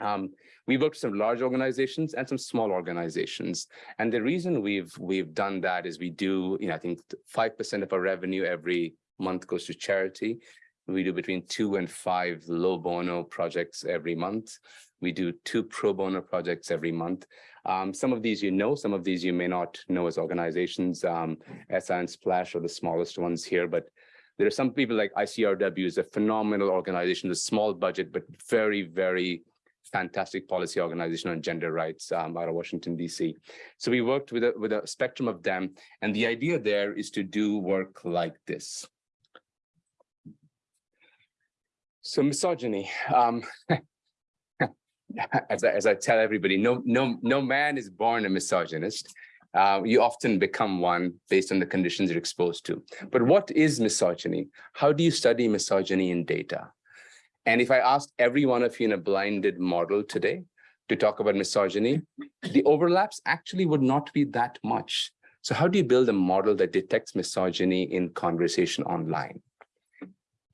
Um, we work with some large organizations and some small organizations. And the reason we've we've done that is we do, you know, I think 5% of our revenue every month goes to charity. We do between two and five low bono projects every month. We do two pro bono projects every month. Um, some of these you know, some of these you may not know as organizations. Um, SI and Splash are the smallest ones here, but there are some people like ICRW is a phenomenal organization, a small budget, but very, very fantastic policy organization on gender rights um, out of Washington, DC. So we worked with a, with a spectrum of them. And the idea there is to do work like this. So misogyny, um, as, I, as I tell everybody, no, no, no man is born a misogynist. Uh, you often become one based on the conditions you're exposed to. But what is misogyny? How do you study misogyny in data? And if I asked every one of you in a blinded model today to talk about misogyny, the overlaps actually would not be that much. So how do you build a model that detects misogyny in conversation online?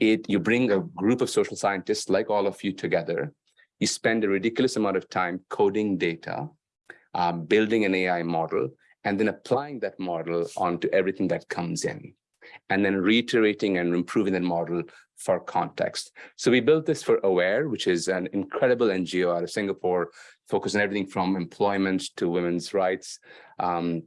It you bring a group of social scientists like all of you together you spend a ridiculous amount of time coding data um, building an ai model and then applying that model onto everything that comes in and then reiterating and improving that model for context. So we built this for Aware, which is an incredible NGO out of Singapore, focused on everything from employment to women's rights. Um,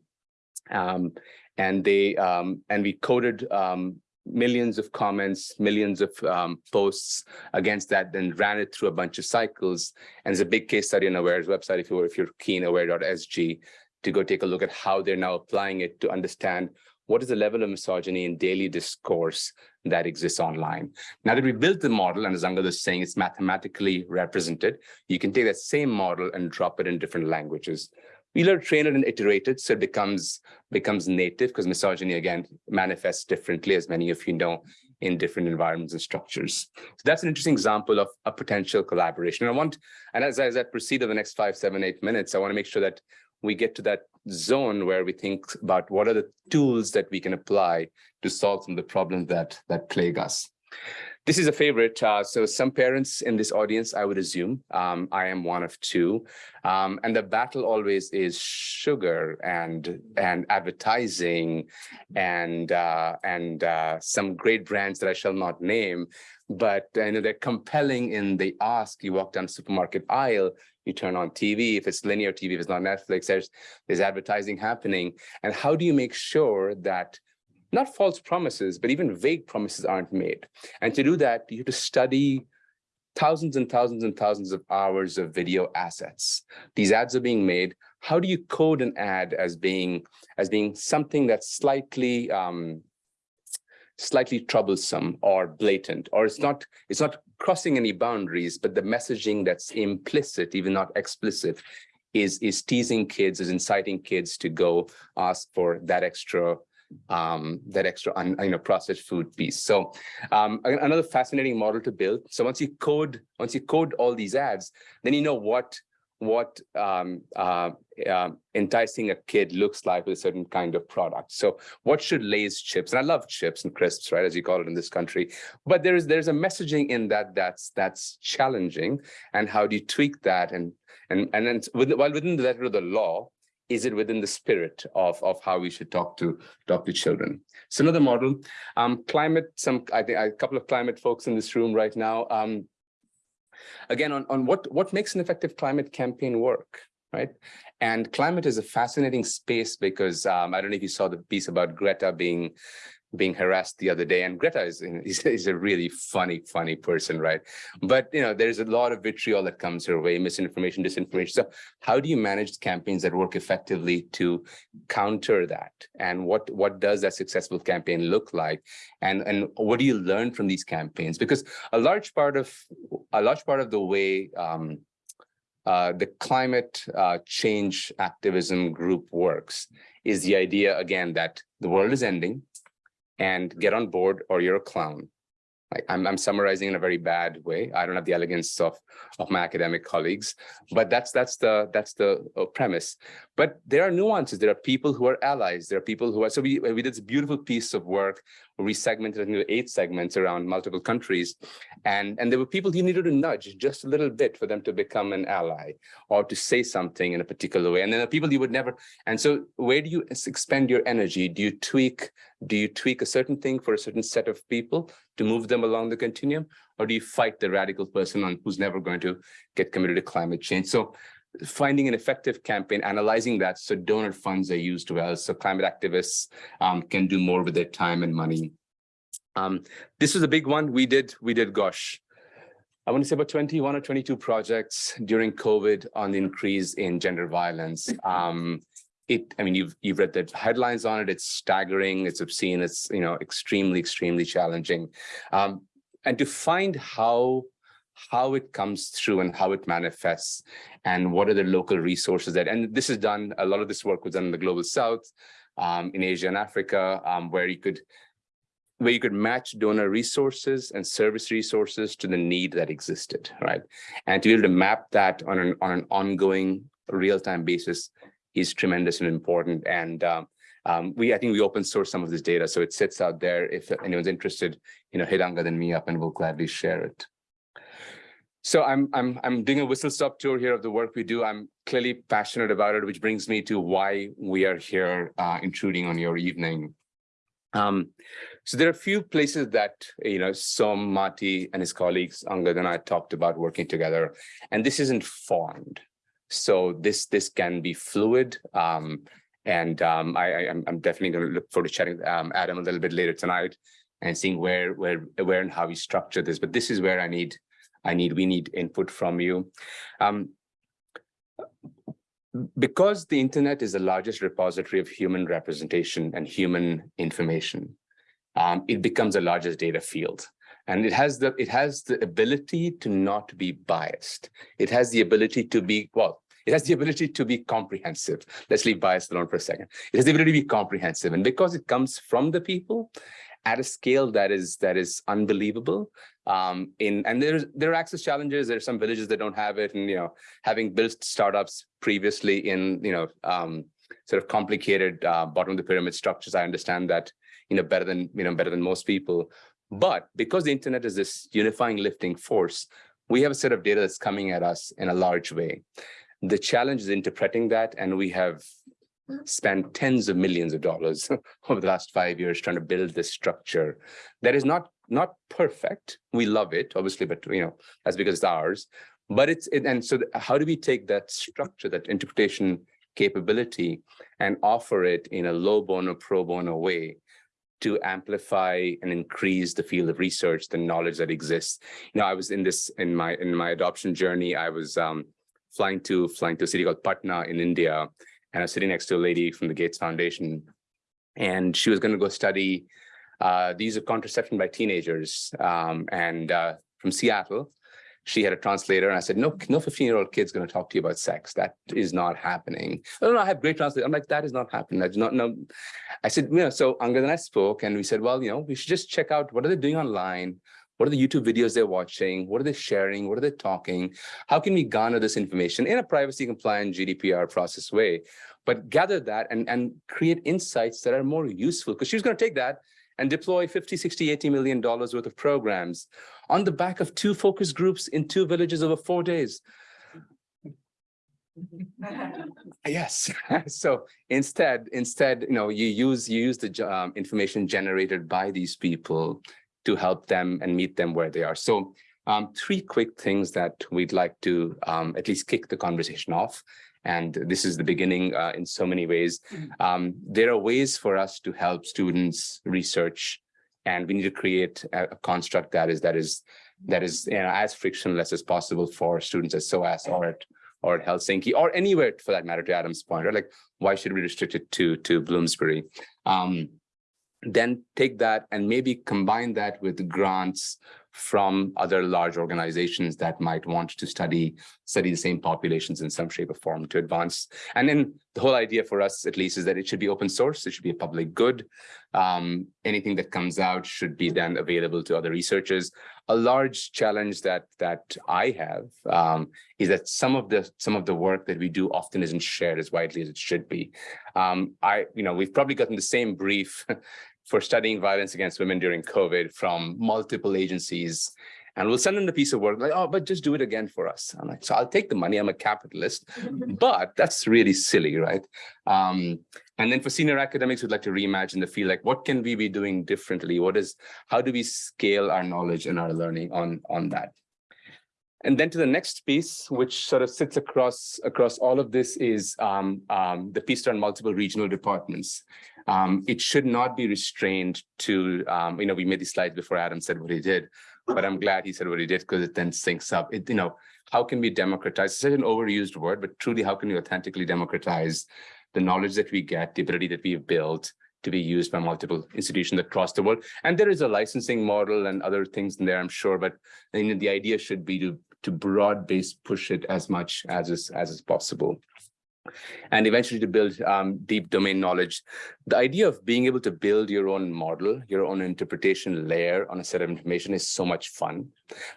um, and they um, and we coded um, millions of comments, millions of um, posts against that, then ran it through a bunch of cycles. And there's a big case study on Aware's website, if, you, if you're keen, aware.sg, to go take a look at how they're now applying it to understand what is the level of misogyny in daily discourse that exists online. Now that we built the model, and as Angad is saying, it's mathematically represented, you can take that same model and drop it in different languages. We learn train it and iterate it so it becomes becomes native because misogyny again manifests differently as many of you know in different environments and structures. So that's an interesting example of a potential collaboration. And I want, and as, as I proceed over the next five, seven, eight minutes, I want to make sure that we get to that zone where we think about what are the tools that we can apply to solve some of the problems that that plague us. This is a favorite. Uh, so some parents in this audience, I would assume, um, I am one of two. Um, and the battle always is sugar and and advertising and uh, and uh, some great brands that I shall not name. But you know, they're compelling in the ask. You walk down the supermarket aisle, you turn on TV, if it's linear TV, if it's not Netflix, there's, there's advertising happening. And how do you make sure that not false promises, but even vague promises aren't made? And to do that, you have to study thousands and thousands and thousands of hours of video assets. These ads are being made. How do you code an ad as being as being something that's slightly um, slightly troublesome or blatant, or it's not it's not crossing any boundaries, but the messaging that's implicit, even not explicit, is is teasing kids, is inciting kids to go ask for that extra um that extra you know processed food piece so um another fascinating model to build so once you code once you code all these ads then you know what what um, uh, uh, enticing a kid looks like with a certain kind of product. So what should Lay's chips, and I love chips and crisps, right, as you call it in this country, but there's there's a messaging in that that's that's challenging. And how do you tweak that? And and and then with, while within the letter of the law, is it within the spirit of, of how we should talk to talk to children? So another model, um, climate, some I think a couple of climate folks in this room right now. Um, again, on, on what, what makes an effective climate campaign work, right? And climate is a fascinating space because um, I don't know if you saw the piece about Greta being being harassed the other day and Greta is, is, is, a really funny, funny person, right? But, you know, there's a lot of vitriol that comes her way, misinformation, disinformation. So how do you manage campaigns that work effectively to counter that? And what, what does that successful campaign look like? And, and what do you learn from these campaigns? Because a large part of, a large part of the way um, uh, the climate uh, change activism group works is the idea, again, that the world is ending and get on board or you're a clown. Like I'm, I'm summarizing in a very bad way. I don't have the elegance of, of my academic colleagues, but that's that's the that's the uh, premise. But there are nuances. There are people who are allies. There are people who are. So we we did this beautiful piece of work where we segmented into eight segments around multiple countries, and and there were people you needed to nudge just a little bit for them to become an ally or to say something in a particular way. And then the people you would never. And so where do you expend your energy? Do you tweak do you tweak a certain thing for a certain set of people to move them along the continuum? Or do you fight the radical person on who's never going to get committed to climate change? So finding an effective campaign, analyzing that so donor funds are used well, so climate activists um, can do more with their time and money. Um, this was a big one. We did, we did, gosh, I want to say about 21 or 22 projects during COVID on the increase in gender violence. Um, it, I mean, you've you've read the headlines on it. It's staggering. It's obscene. It's you know extremely extremely challenging, um, and to find how how it comes through and how it manifests, and what are the local resources that. And this is done. A lot of this work was done in the global south, um, in Asia and Africa, um, where you could where you could match donor resources and service resources to the need that existed, right? And to be able to map that on an on an ongoing real-time basis is tremendous and important. And um, um, we, I think we open source some of this data, so it sits out there. If anyone's interested, you know, hit Angad and me up, and we'll gladly share it. So I'm I'm I'm doing a whistle stop tour here of the work we do. I'm clearly passionate about it, which brings me to why we are here uh, intruding on your evening. Um, so there are a few places that you know Som Matti and his colleagues Angad and I talked about working together, and this isn't formed. So this this can be fluid. Um, and um, I, I, am definitely going to look forward to chatting um, Adam a little bit later tonight and seeing where where where and how we structure this. But this is where I need I need we need input from you. Um, because the internet is the largest repository of human representation and human information, um, it becomes the largest data field. And it has the it has the ability to not be biased. It has the ability to be well it has the ability to be comprehensive. Let's leave bias alone for a second. It has the ability to be comprehensive. And because it comes from the people at a scale that is that is unbelievable. Um in and there's there are access challenges. There's some villages that don't have it. And you know having built startups previously in you know um sort of complicated uh, bottom of the pyramid structures i understand that you know better than you know better than most people. But because the internet is this unifying lifting force, we have a set of data that's coming at us in a large way. The challenge is interpreting that, and we have spent tens of millions of dollars over the last five years trying to build this structure that is not not perfect. We love it, obviously, but you know, that's because it's ours. But it's it, and so how do we take that structure, that interpretation capability, and offer it in a low bono, pro bono way to amplify and increase the field of research, the knowledge that exists. You know, I was in this in my in my adoption journey. I was um, flying to flying to a city called Patna in India, and I was sitting next to a lady from the Gates Foundation, and she was going to go study uh, the use of contraception by teenagers, um, and uh, from Seattle. She had a translator, and I said, "No, no, fifteen-year-old kid's going to talk to you about sex. That is not happening." Oh, no, I have great translators. I'm like, "That is not happening. That's not no." I said, "You know." So Angad and I spoke, and we said, "Well, you know, we should just check out what are they doing online." What are the YouTube videos they're watching? What are they sharing? What are they talking? How can we garner this information in a privacy compliant GDPR process way? But gather that and, and create insights that are more useful because she was going to take that and deploy 50, 60, 80 million dollars worth of programs on the back of two focus groups in two villages over four days. Yes. So instead, instead, you know, you use you use the um, information generated by these people to help them and meet them where they are. So um, three quick things that we'd like to um, at least kick the conversation off. And this is the beginning uh, in so many ways. Um, there are ways for us to help students research, and we need to create a, a construct that is that is that is you know, as frictionless as possible for students at SOAS or at or at Helsinki or anywhere for that matter. To Adam's point, right? Like, why should we restrict it to to Bloomsbury? Um, then take that and maybe combine that with grants from other large organizations that might want to study study the same populations in some shape or form to advance. And then the whole idea for us, at least, is that it should be open source. It should be a public good. Um, anything that comes out should be then available to other researchers. A large challenge that that I have um, is that some of the some of the work that we do often isn't shared as widely as it should be. Um, I, you know, we've probably gotten the same brief for studying violence against women during COVID from multiple agencies. And we'll send them a piece of work like, oh, but just do it again for us. I'm like, so I'll take the money. I'm a capitalist, but that's really silly, right? Um, and then for senior academics, we'd like to reimagine the field. Like, what can we be doing differently? What is, how do we scale our knowledge and our learning on on that? And then to the next piece, which sort of sits across across all of this, is um, um, the piece around multiple regional departments. Um, it should not be restrained to, um, you know, we made these slides before Adam said what he did, but I'm glad he said what he did because it then syncs up. It, you know, how can we democratize? It's such an overused word, but truly, how can we authentically democratize the knowledge that we get, the ability that we've built to be used by multiple institutions across the world? And there is a licensing model and other things in there, I'm sure, but I mean, the idea should be to to broad base push it as much as is as is possible and eventually to build um, deep domain knowledge. The idea of being able to build your own model, your own interpretation layer on a set of information is so much fun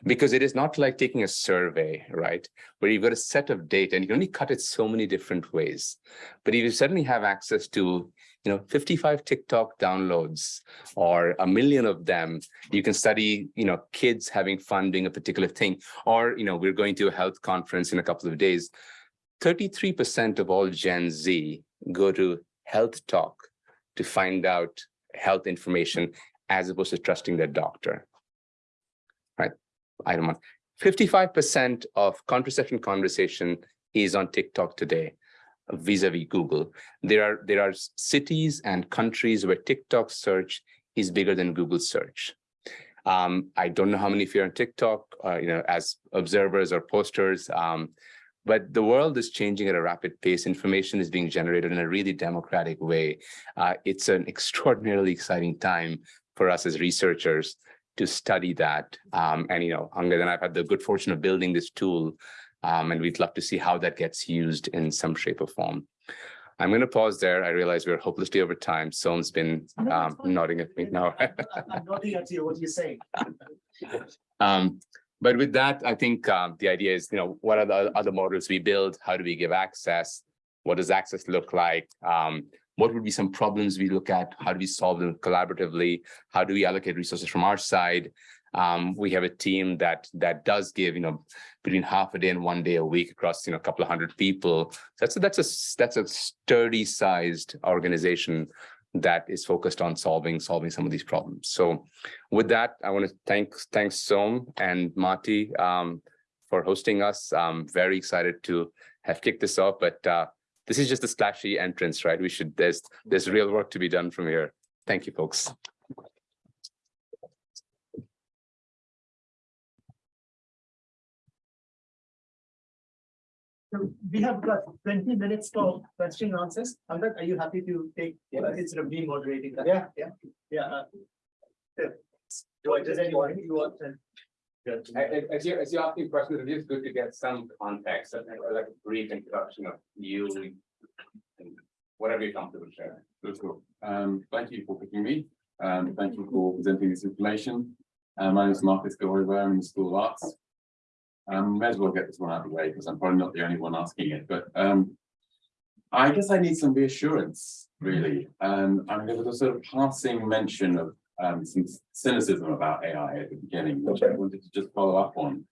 because it is not like taking a survey, right? Where you've got a set of data and you can only cut it so many different ways. But if you suddenly have access to you know 55 tiktok downloads or a million of them you can study you know kids having fun doing a particular thing or you know we're going to a health conference in a couple of days 33% of all Gen Z go to health talk to find out health information as opposed to trusting their doctor. Right? Item one. 55% of contraception conversation is on TikTok today vis-a-vis Google. There are there are cities and countries where TikTok search is bigger than Google search. Um, I don't know how many of you are on TikTok, uh, you know, as observers or posters. Um, but the world is changing at a rapid pace. Information is being generated in a really democratic way. Uh, it's an extraordinarily exciting time for us as researchers to study that. Um, and, you know, Angad and I've had the good fortune of building this tool, um, and we'd love to see how that gets used in some shape or form. I'm going to pause there. I realize we're hopelessly over time. Someone's been um, nodding at me now.
I'm nodding at you, what are you saying?
Um, but with that, I think um, the idea is, you know, what are the other models we build? How do we give access? What does access look like? Um, what would be some problems we look at? How do we solve them collaboratively? How do we allocate resources from our side? Um, we have a team that that does give, you know, between half a day and one day a week across, you know, a couple of hundred people. That's a, that's a that's a sturdy sized organization that is focused on solving solving some of these problems. So with that, I want to thank thanks Som and Matti um, for hosting us. I'm very excited to have kicked this off, but uh, this is just a splashy entrance, right? We should there's there's real work to be done from here. Thank you, folks.
So we have got twenty minutes for question and answers. Amrit, are you happy to take, uh, instead of me moderating that? Yeah, yeah, yeah. uh, uh, Do I, does anyone, you want to?
As you, as you ask me questions, it is good to get some context, and like a brief introduction of you. and Whatever you're comfortable sharing.
That's cool. Um, thank you for picking me. Um, thank you for presenting this information. Uh, my name is Marcus Gilroy, I'm in the School of Arts. Um, may as well get this one out of the way because I'm probably not the only one asking it, but um. I guess I need some reassurance, really. Um, I mean, there was a sort of passing mention of um some cynicism about AI at the beginning, which I wanted to just follow up on.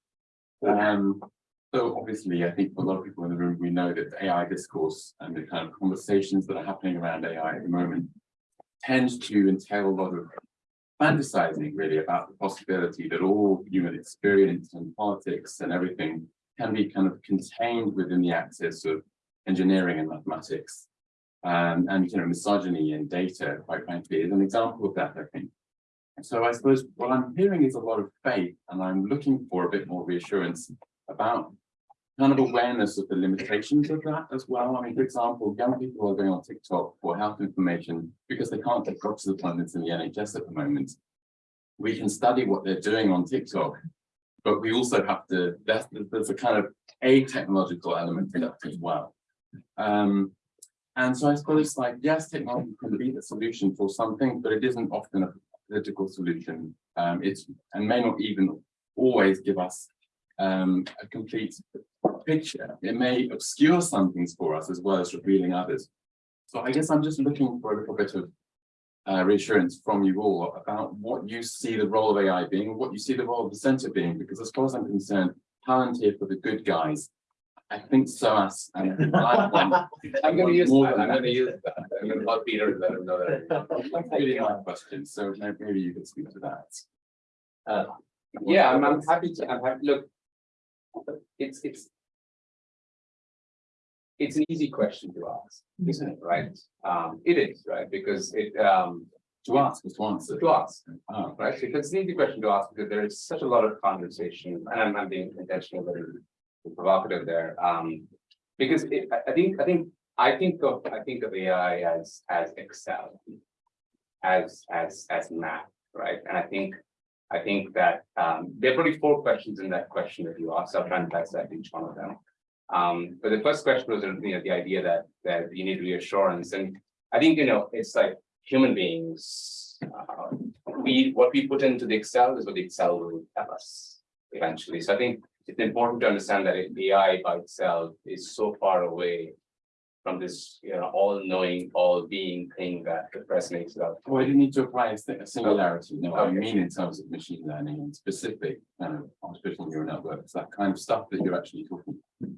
Um, so obviously, I think for a lot of people in the room, we know that the AI discourse and the kind of conversations that are happening around AI at the moment tend to entail a lot of fantasizing really about the possibility that all human experience and politics and everything can be kind of contained within the axis of engineering and mathematics. Um, and, you know, misogyny and data, quite frankly, is an example of that, I think. So I suppose what I'm hearing is a lot of faith and I'm looking for a bit more reassurance about kind of awareness of the limitations of that as well. I mean, for example, young people are going on TikTok for health information because they can't get doctor's appointments in the NHS at the moment. We can study what they're doing on TikTok, but we also have to, there's, there's a kind of a technological element to that as well. Um, and so I suppose it's like, yes, technology can be the solution for something, but it isn't often a political solution. Um, it's, and may not even always give us um, a complete picture. It may obscure some things for us as well as revealing others. So I guess I'm just looking for a little bit of uh, reassurance from you all about what you see the role of AI being, what you see the role of the center being, because as far as I'm concerned, Palantir for the good guys. I think SOAS and
I'm gonna use, that. I'm gonna use, that. I'm gonna let Peter let him know that.
That's really my question, so maybe you could speak to that.
Uh, Yeah, I'm, I'm happy to, I'm happy, look. It's, it's. It's an easy question to ask, isn't it, right? Um, it is, right, because it, um,
To ask, is to answer.
to ask,
Oh,
right? Because it's an easy question to ask because there is such a lot of conversation, and I'm not being intentional, but provocative there. Um, because it, I, I think, I think, I think of, I think of AI as, as Excel. As, as, as math, right? And I think, I think that, um, there are probably four questions in that question that you asked. I'll try and dissect each one of them. Um, but the first question was, you know, the idea that, that you need reassurance, and I think, you know, it's like human beings. uh, We, what we put into the Excel is what the Excel will tell us eventually. So I think it's important to understand that AI by itself is so far away from this, you know, all-knowing, all-being thing that the press makes it out.
Well, you need to apply a si- a singularity, no, I mean in terms of machine learning and specific kind of artificial neural networks, that kind of stuff that you're actually talking.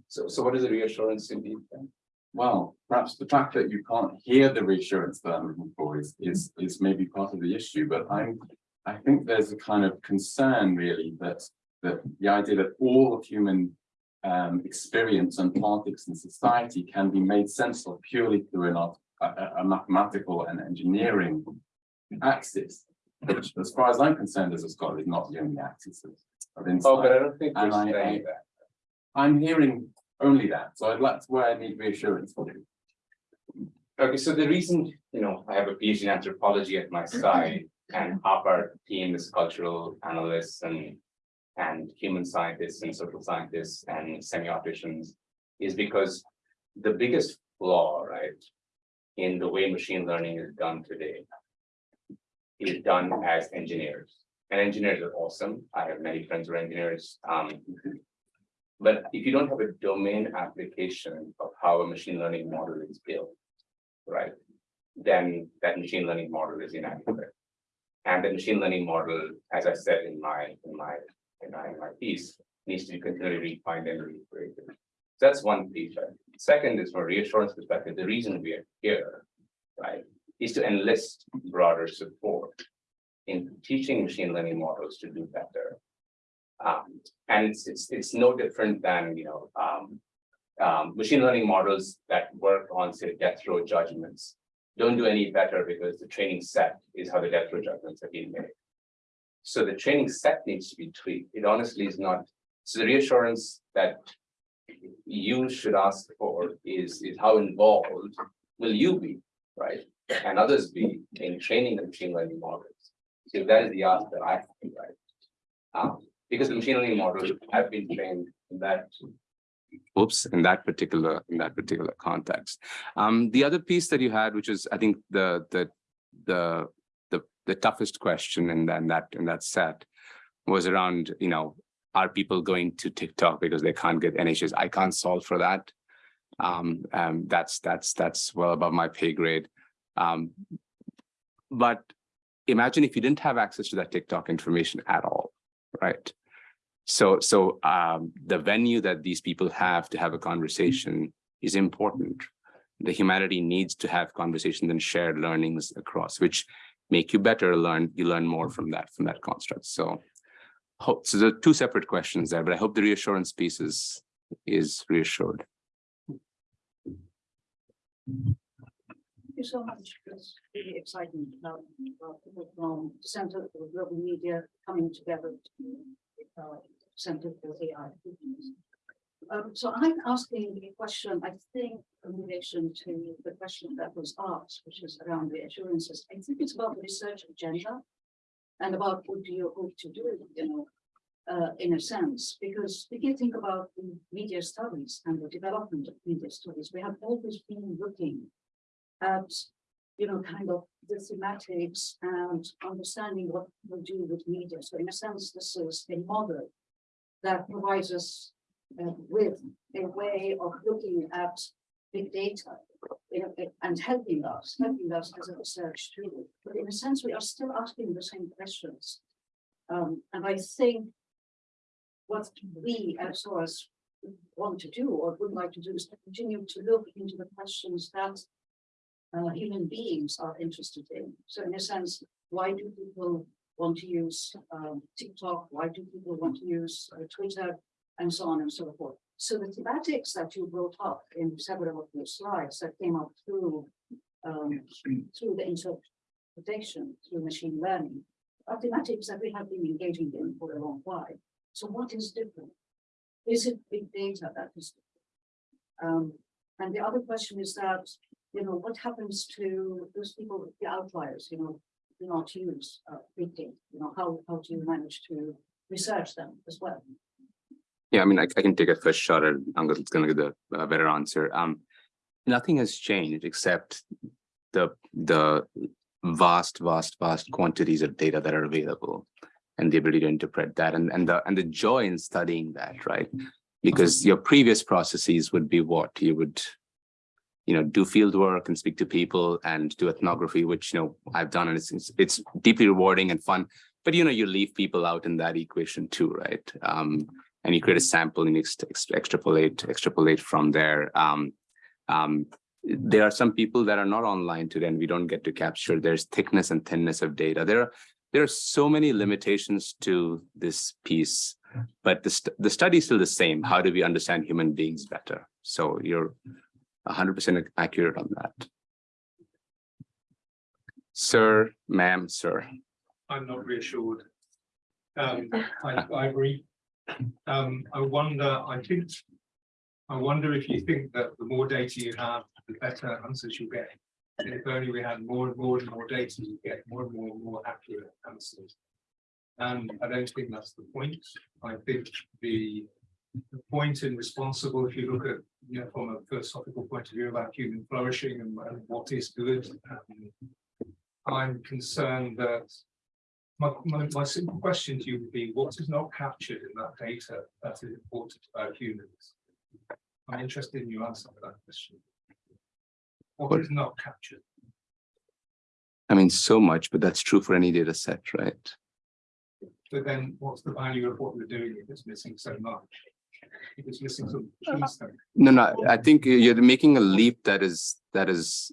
So, so what is the reassurance indeed? then?
Well, perhaps the fact that you can't hear the reassurance that I'm looking for is, is, is maybe part of the issue, but I'm. I think there's a kind of concern really that, that the idea that all of human. Um, experience and politics and society can be made sense of purely through an a, a- mathematical and engineering. Axis, which as far as I'm concerned as a scholar is not the only axis of- of
Oh, but I don't think
And I-
saying that.
I'm hearing only that, so I'd like to where I need reassurance from you.
Okay, so the reason, you know, I have a PhD in anthropology at my side and half our team is cultural analysts and. And human scientists and social scientists and semioticians is because the biggest flaw, right? In the way machine learning is done today. Is done as engineers and engineers are awesome. I have many friends who are engineers, um. But if you don't have a domain application of how a machine learning model is built right? then that machine learning model is inaccurate. And the machine learning model, as I said in my, in my, my, in my piece, needs to be continually refined and recreated. So That's one piece. Second is from a reassurance perspective, the reason we are here, right, is to enlist broader support in teaching machine learning models to do better. Um, and it's, it's, it's no different than, you know, um, um, machine learning models that work on, say, death row judgments don't do any better because the training set is how the death row judgments have been made. So the training set needs to be tweaked. It honestly is not, so the reassurance that you should ask for is, is how involved will you be, right? And others be in training the machine learning models. So that is the ask that I have, right? Um, because the machine learning models have been trained in that. Oops, in that particular, in that particular context. Um, the other piece that you had, which is, I think, the, the, the, the, toughest question in that, in that, in that set was around, you know, are people going to TikTok because they can't get NHS? I can't solve for that. Um, um, that's, that's, that's well above my pay grade. Um, but imagine if you didn't have access to that TikTok information at all, right? So, so um, the venue that these people have to have a conversation is important. The humanity needs to have conversations and shared learnings across, which make you better learn, you learn more from that, from that construct. So, hope, so are two separate questions there, but I hope the reassurance piece is, is reassured.
Thank you so much. It's really exciting about people from the Center for Global Media coming together to uh, Center for AI. Um, so I'm asking a question, I think, in relation to the question that was asked, which is around the assurances. I think it's about the research agenda and about what do you hope to do, you know, uh, in a sense, because if you think about media studies and the development of media studies, we have always been looking at, you know, kind of the thematics and understanding what we do with media. So in a sense, this is a model that provides us with a way of looking at big data and helping us, helping us as a research tool. But in a sense, we are still asking the same questions. Um, and I think what we as SOAS want to do or would like to do is to continue to look into the questions that uh, human beings are interested in. So in a sense, why do people want to use um, TikTok? Why do people want to use uh, Twitter? And so on and so forth. So the thematics that you brought up in several of your slides that came up through um, through the interpretation, through machine learning, are thematics that we have been engaging in for a long while. So what is different? Is it big data that is different? Um, and the other question is that, you know, what happens to those people, the outliers, you know, do not use uh, big data, you know, how, how do you manage to research them as well?
Yeah, I mean, I, I can take a first shot at, I'm gonna, gonna give the uh, better answer. Um, nothing has changed except the, the vast, vast, vast quantities of data that are available and the ability to interpret that and, and the, and the joy in studying that, right? Because your previous processes would be what you would, you know, do field work and speak to people and do ethnography, which, you know, I've done and it's, it's, it's deeply rewarding and fun. But, you know, you leave people out in that equation too, right? Um, and you create a sample and ex extrapolate extrapolate from there. Um, um, there are some people that are not online today and we don't get to capture. There's thickness and thinness of data. There are there are so many limitations to this piece, but the, st the study is still the same. How do we understand human beings better? So you're 100% accurate on that. Sir, ma'am, sir.
I'm not reassured. Um, I, I agree. Um, I wonder, I think, I wonder if you think that the more data you have, the better answers you get. And if only we had more and more and more data, you get more and more and more accurate answers. And I don't think that's the point. I think the, the point in responsible, if you look at, you know, from a philosophical point of view about human flourishing and, and what is good, um, I'm concerned that my, my, my simple question to you would be, what is not captured in that data that is important about humans? I'm interested in your answer to that question. What is not captured?
I mean, so much, but that's true for any data set, right?
But then what's the value of what we're doing if it's missing so much? If it's missing some.
No, no, I think you're making a leap that is, that is.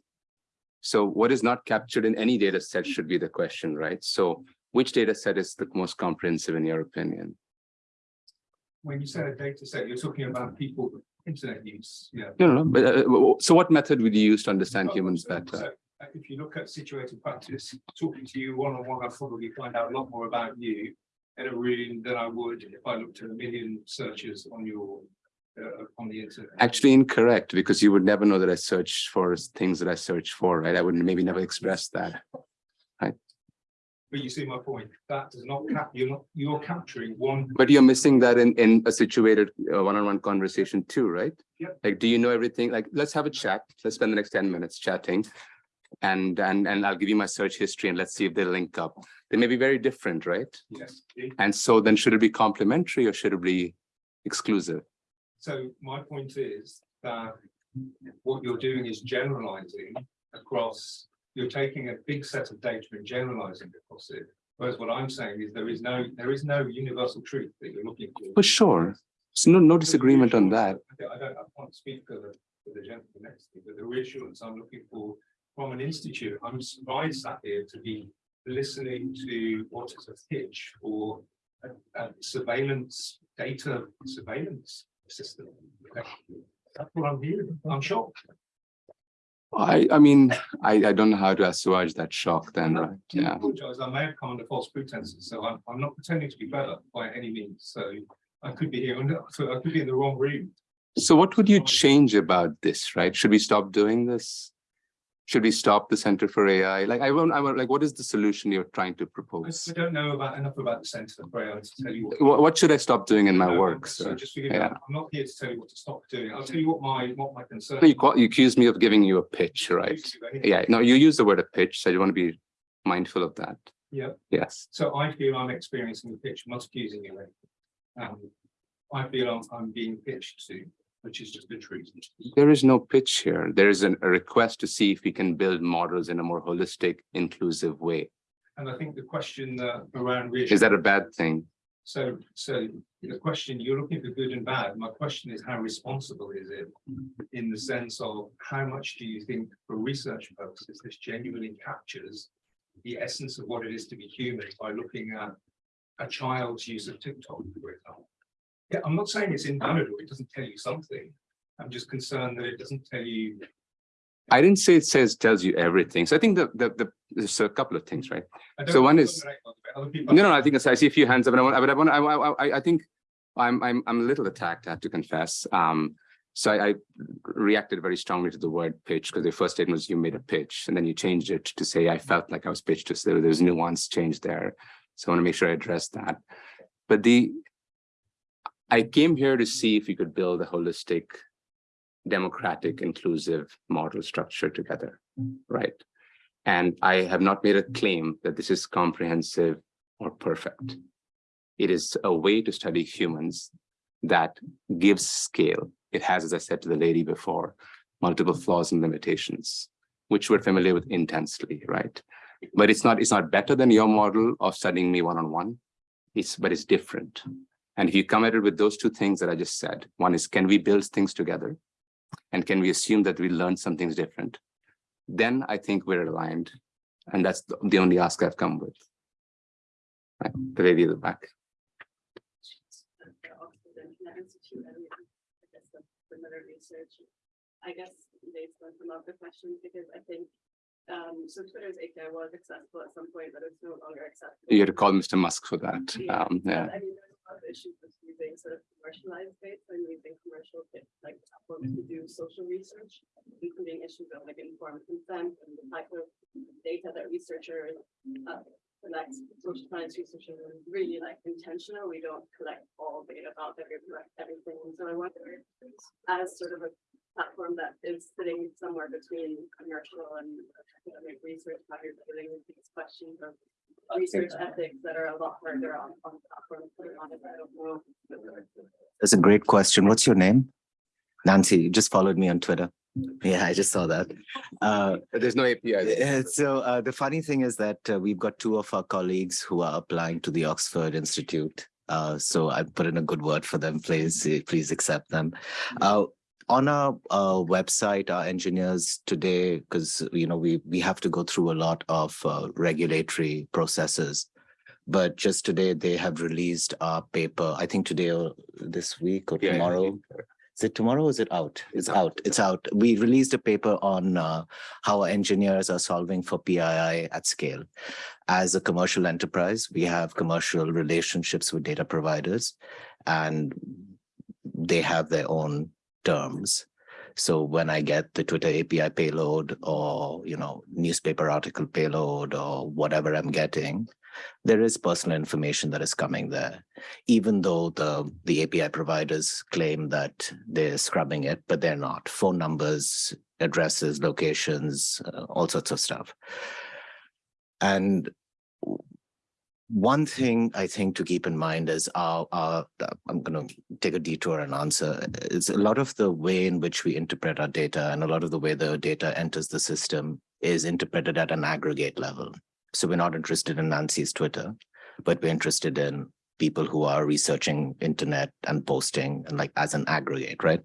So what is not captured in any data set should be the question, right? So which data set is the most comprehensive in your opinion?
When you say a data set, you're talking about people, internet use, yeah.
No, no, no, but uh, so what method would you use to understand
Oh,
humans
so-
better?
so, uh, If you look at situated practice, talking to you one-on-one, I'll probably find out a lot more about you in a room than I would if I looked at a million searches on your, uh, on the internet.
Actually incorrect, because you would never know that I search for things that I search for, right? I would maybe never express that.
But you see my point, that does not cap, you're not, you're capturing one.
But you're missing that in, in a situated uh, one-on-one conversation too, right?
Yep.
Like, do you know everything? Like, let's have a chat. Let's spend the next ten minutes chatting. And, and, and I'll give you my search history and let's see if they link up. They may be very different, right?
Yes.
And so then should it be complementary or should it be exclusive?
So my point is that what you're doing is generalizing across, you're taking a big set of data and generalizing across it. Whereas what I'm saying is there is no, there is no universal truth that you're looking for.
For sure. So no, no disagreement on that.
I don't, I can't speak for the, for the gentleman next to me, but the reassurance I'm looking for from an institute, I'm surprised sat here to be listening to what is a pitch for a, a surveillance, data surveillance system. That's what I'm hearing. I'm shocked.
I, I mean, I, I don't know how to assuage that shock then, right?
I
Yeah.
apologize, I may have come under false pretenses, so I'm, I'm not pretending to be better by any means, so I could be here, so I could be in the wrong room.
So what would you change about this, right? Should we stop doing this? Should we stop the Center for AI? Like, I won't, I won't, like, what is the solution you're trying to propose?
I don't know about enough about the Centre for AI to tell you. what-
What, should I stop doing in my
No,
work,
So just forgive me,
Yeah.
I'm not here to tell you what to stop doing. I'll tell you what my, what my concern.
You call, you accuse me of giving you a pitch, right? Yeah, no, you use the word a pitch, so you want to be mindful of that.
Yeah.
Yes.
So I feel I'm experiencing a pitch, I'm not accusing you. Um, I feel I'm, I'm being pitched to, which is just the truth.
There is no pitch here. There is an, a request to see if we can build models in a more holistic, inclusive way.
And I think the question that around.
Is that a bad thing?
So, so the question, you're looking for good and bad. My question is, how responsible is it? In the sense of how much do you think for research purposes, this genuinely captures the essence of what it is to be human by looking at a child's use of TikTok, for example? Yeah, I'm not saying it's invalid it doesn't tell you something. I'm just concerned that it doesn't tell you.
I didn't say it says, tells you everything. So I think the, the, the, there's a couple of things, right? So one is-
dominate on the- other people-
No, no, I think I see a few hands up, and I want, but I want, I, I, I, think I'm, I'm, I'm a little attacked, I have to confess. Um, so I, I reacted very strongly to the word pitch, because the first statement was you made a pitch, and then you changed it to say I felt like I was pitched to, so there- there's nuance change there. So I want to make sure I address that. But the, I came here to see if we could build a holistic, democratic, inclusive model structure together, right? And I have not made a claim that this is comprehensive or perfect. It is a way to study humans that gives scale. It has, as I said to the lady before, multiple flaws and limitations, which we're familiar with intensely, right? But it's not, it's not better than your model of studying me one-on-one. It's, but it's different. And if you come at it with those two things that I just said, one is, can we build things together? And can we assume that we learn some things different? Then I think we're aligned. And that's the- only ask I've come with. Right, the lady at the back.
I guess the similar research. I guess based on some of the questions, because I think, um, so Twitter's API was accessible at some point, but it's no longer accessible.
You had to call Mr. Musk for that.
Yeah,
Um, yeah,
I mean, there's a lot of issues with using sort of commercialized bits and using commercial like platforms to do social research, including issues of like informed consent and the type of data that researchers uh, collect. Social science researchers are really like intentional. We don't collect all data about collect everything. So I wonder, as sort of a platform that is sitting somewhere between commercial and academic research, how you're dealing with these questions of research ethics that are a lot harder on, on platforms, to be honest, I don't know.
That's a great question. What's your name? Nancy, you just followed me on Twitter. Yeah, I just saw that. Uh,
There's no API.
Uh, So uh, the funny thing is that uh, we've got two of our colleagues who are applying to the Oxford Institute. Uh, so I put in a good word for them. Please, uh, please accept them. On our uh, website, our engineers today, because you know we we have to go through a lot of uh, regulatory processes. But just today, they have released our paper. I think today or this week or
Yeah, yeah,
tomorrow. Is it tomorrow? or Is it out? It's out. It's out. We released a paper on uh, how our engineers are solving for PII at scale. As a commercial enterprise, we have commercial relationships with data providers and they have their own terms. So when I get the Twitter API payload or, you know, newspaper article payload or whatever I'm getting, there is personal information that is coming there, even though the, the API providers claim that they're scrubbing it, but they're not. Phone numbers, addresses, locations, uh, all sorts of stuff. And one thing I think to keep in mind is our, our, uh, I'm going to take a detour and answer, is a lot of the way in which we interpret our data and a lot of the way the data enters the system is interpreted at an aggregate level. So we're not interested in Nancy's Twitter, but we're interested in people who are researching internet and posting and like as an aggregate, right?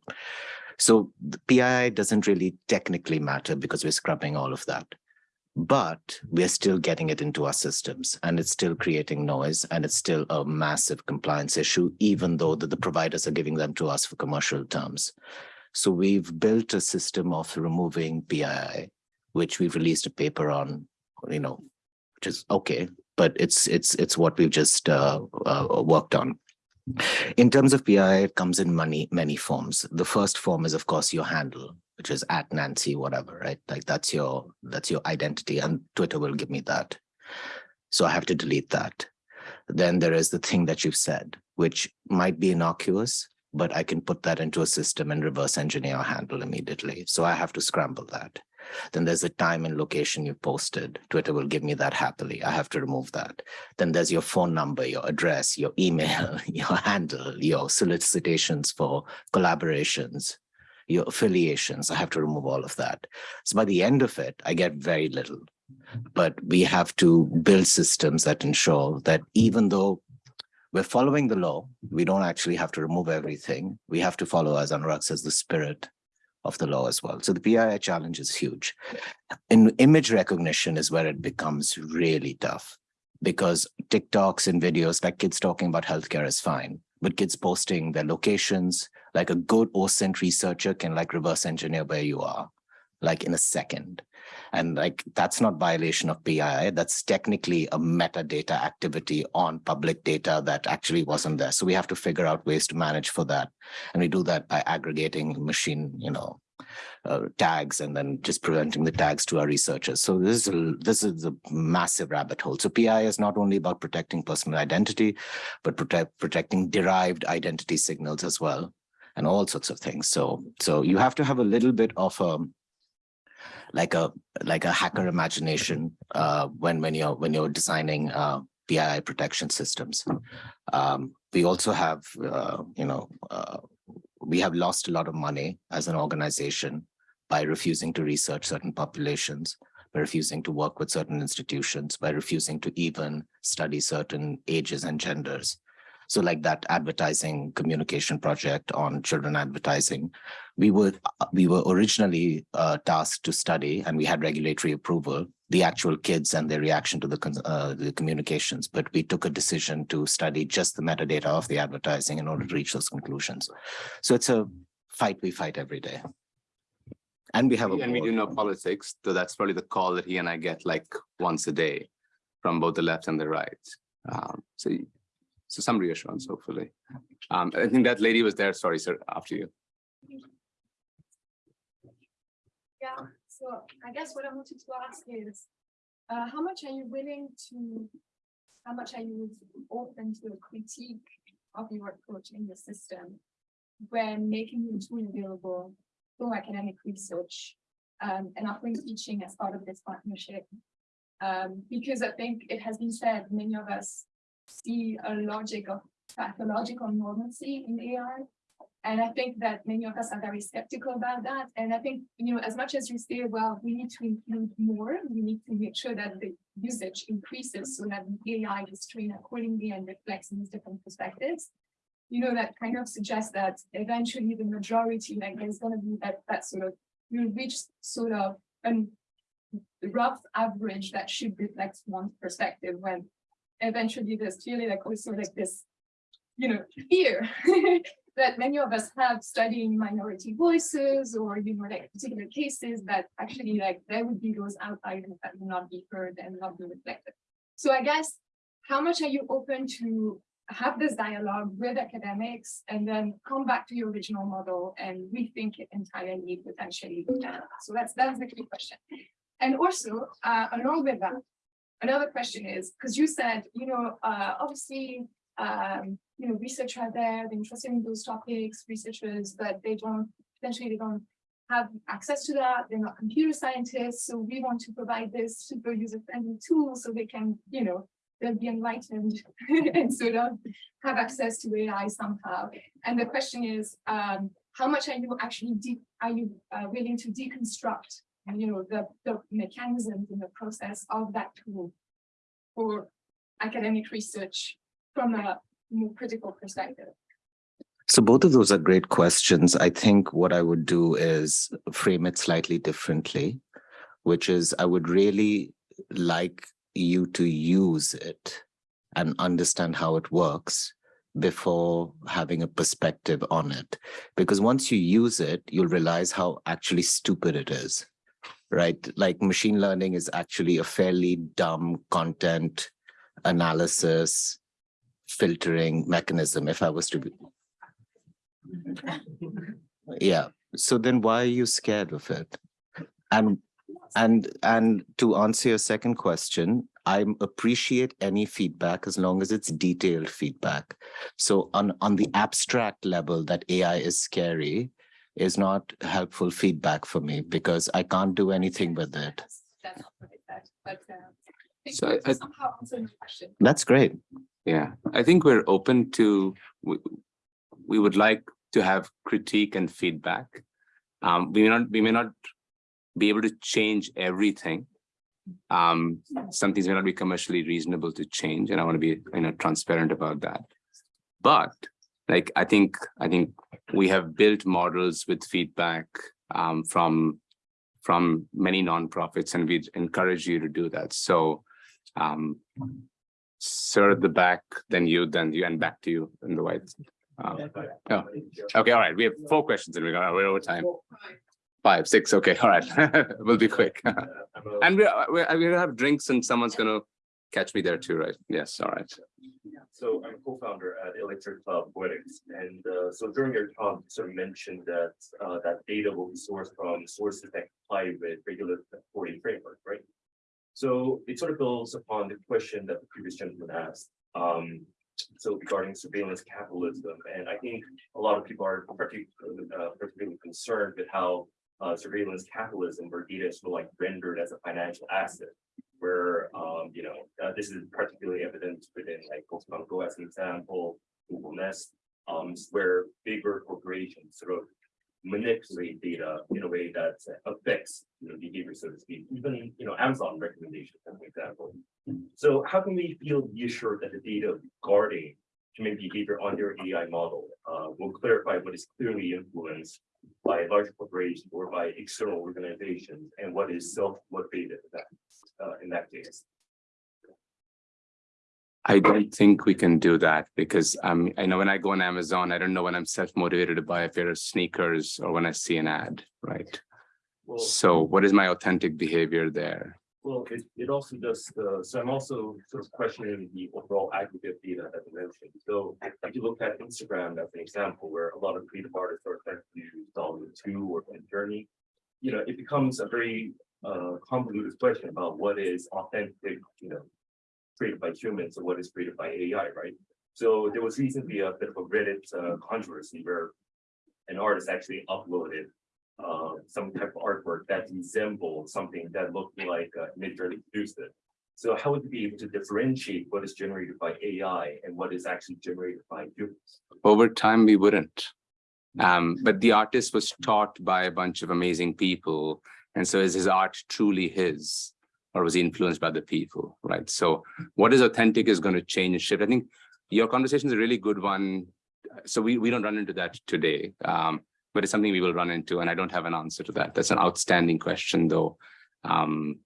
So the PII doesn't really technically matter because we're scrubbing all of that. But we're still getting it into our systems and it's still creating noise and it's still a massive compliance issue, even though the, the providers are giving them to us for commercial terms. So we've built a system of removing PII, which we've released a paper on, you know, which is okay, but it's it's it's what we've just uh, uh, worked on. In terms of PI, it comes in many, many forms. The first form is, of course, your handle, which is at Nancy, whatever, right? Like that's your that's your identity, and Twitter will give me that. So I have to delete that. Then there is the thing that you've said, which might be innocuous, but I can put that into a system and reverse engineer handle immediately. So I have to scramble that. Then there's the time and location you posted. Twitter will give me that happily. I have to remove that. Then there's your phone number, your address, your email, your handle, your solicitations for collaborations, your affiliations. I have to remove all of that. So by the end of it, I get very little. But we have to build systems that ensure that even though we're following the law, we don't actually have to remove everything. We have to follow, as Anurag says, the spirit of the law as well. So the PII challenge is huge. In image recognition is where it becomes really tough because TikToks and videos like kids talking about healthcare is fine, but kids posting their locations, like a good OSINT researcher can like reverse engineer where you are, like in a second. And like, that's not violation of PII. That's technically a metadata activity on public data that actually wasn't there. So we have to figure out ways to manage for that. And we do that by aggregating machine, you know, uh, tags and then just presenting the tags to our researchers. So this is a, this is a massive rabbit hole. So PI is not only about protecting personal identity, but protect, protecting derived identity signals as well, and all sorts of things. So so you have to have a little bit of a like a like a hacker imagination uh, when when you're when you're designing uh, PII protection systems. Um, we also have uh, you know uh, we have lost a lot of money as an organization by refusing to research certain populations, by refusing to work with certain institutions, by refusing to even study certain ages and genders. So like that advertising communication project on children advertising, we were we were originally uh, tasked to study and we had regulatory approval, the actual kids and their reaction to the, uh, the communications, but we took a decision to study just the metadata of the advertising in order to reach those conclusions. So it's a fight we fight every day. And we have a
And we do know politics, so that's probably the call that he and I get like once a day from both the left and the right. Um, so, so some reassurance, hopefully. Um, I think that lady was there. Sorry, sir, after you.
Yeah, so I guess what I wanted to ask is, uh, how much are you willing to, how much are you open to a critique of your approach in the system? When making the tool available for academic research, um, and offering teaching as part of this partnership? Um, because I think it has been said, many of us see a logic of pathological normalcy in AI. And I think that many of us are very skeptical about that. And I think, you know, as much as you say, well, we need to include more, we need to make sure that the usage increases so that the AI is trained accordingly and reflects these different perspectives. You know, that kind of suggests that eventually the majority, like there's gonna be that, that sort of, you'll reach sort of an rough average that should reflect one's perspective when eventually there's clearly like also like this, you know, fear that many of us have studying minority voices or, you know, like particular cases that actually like there would be those outliers that will not be heard and not be reflected. So I guess, how much are you open to have this dialogue with academics and then come back to your original model and rethink it entirely potentially? So that's, that's the key question. And also, uh, along with that, another question is, because you said, you know, uh, obviously, um, you know, research out there, they're interested in those topics, researchers, but they don't, potentially they don't have access to that. They're not computer scientists. So we want to provide this super user-friendly tool so they can, you know, they'll be enlightened and sort of have access to AI somehow. And the question is, um, how much are you actually are you uh, willing to deconstruct, you know, the, the mechanisms in the process of that tool for academic research from a more critical perspective?
So both of those are great questions. I think what I would do is frame it slightly differently, which is I would really like you to use it and understand how it works before having a perspective on it. Because once you use it, you'll realize how actually stupid it is, right? Like machine learning is actually a fairly dumb content analysis filtering mechanism, if I was to be. Yeah, so then why are you scared of it? And and and to answer your second question, I appreciate any feedback as long as it's detailed feedback. So on on the abstract level that AI is scary is not helpful feedback for me because I can't do anything with it.
That's not what I said, but, uh,
So I- I-
somehow answered your question.
That's great.
Yeah, I think we're open to, we, we would like to have critique and feedback. Um, we may not, we may not be able to change everything. Um, some things may not be commercially reasonable to change, and I want to be, you know, transparent about that. But like, I think, I think we have built models with feedback um, from from many nonprofits, and we encourage you to do that. So um, Sir at the back, then you, then you, and back to you in the white. Um, oh, Okay, all right, we have four questions and we got, we're over time. Five, six, okay, all right, we'll be quick. And we're we, we have drinks and someone's gonna catch me there too, right? Yes, all right.
So I'm a co-founder at Electric Cloud Poetics, and uh, so during your talk, you sort of mentioned that uh, that data will be sourced from sources that comply with regulatory framework, right? So it sort of builds upon the question that the previous gentleman asked. Um, so regarding surveillance capitalism, and I think a lot of people are particularly, uh, particularly concerned with how uh, surveillance capitalism, where data is sort of like rendered as a financial asset where, um, you know, uh, this is particularly evident within like Pokémon Go as an example, Google Nest, um, where bigger corporations sort of manipulate data in a way that affects, you know, behavior, so to speak, even, you know, Amazon recommendations as an example. So how can we feel reassured that the data guarding human behavior on their AI model uh, will clarify what is clearly influenced by large corporations or by external organizations and what is self-motivated that uh, in that case.
I don't think we can do that because um, I know when I go on Amazon, I don't know when I'm self-motivated to buy a pair of sneakers or when I see an ad, right?
Well,
So what is my authentic behavior there?
Well, it, it also does, uh, so I'm also sort of questioning the overall aggregate data that you mentioned. So if you look at Instagram as an example, where a lot of creative artists are trying to use DALL-E 2 or Journey, you know, it becomes a very uh, convoluted question about what is authentic, you know, created by humans and what is created by AI, right? So there was recently a bit of a Reddit uh, controversy where an artist actually uploaded uh, some type of artwork that resembled something that looked like uh, Midjourney produced it. So how would you be able to differentiate what is generated by AI and what is actually generated by humans?
Over time, we wouldn't. Um, but the artist was taught by a bunch of amazing people. And so is his art truly his? Or was he influenced by the people, right? So what is authentic is going to change and shift. I think your conversation is a really good one. So we, we don't run into that today, um, but it's something we will run into and I don't have an answer to that. That's an outstanding question though. Um,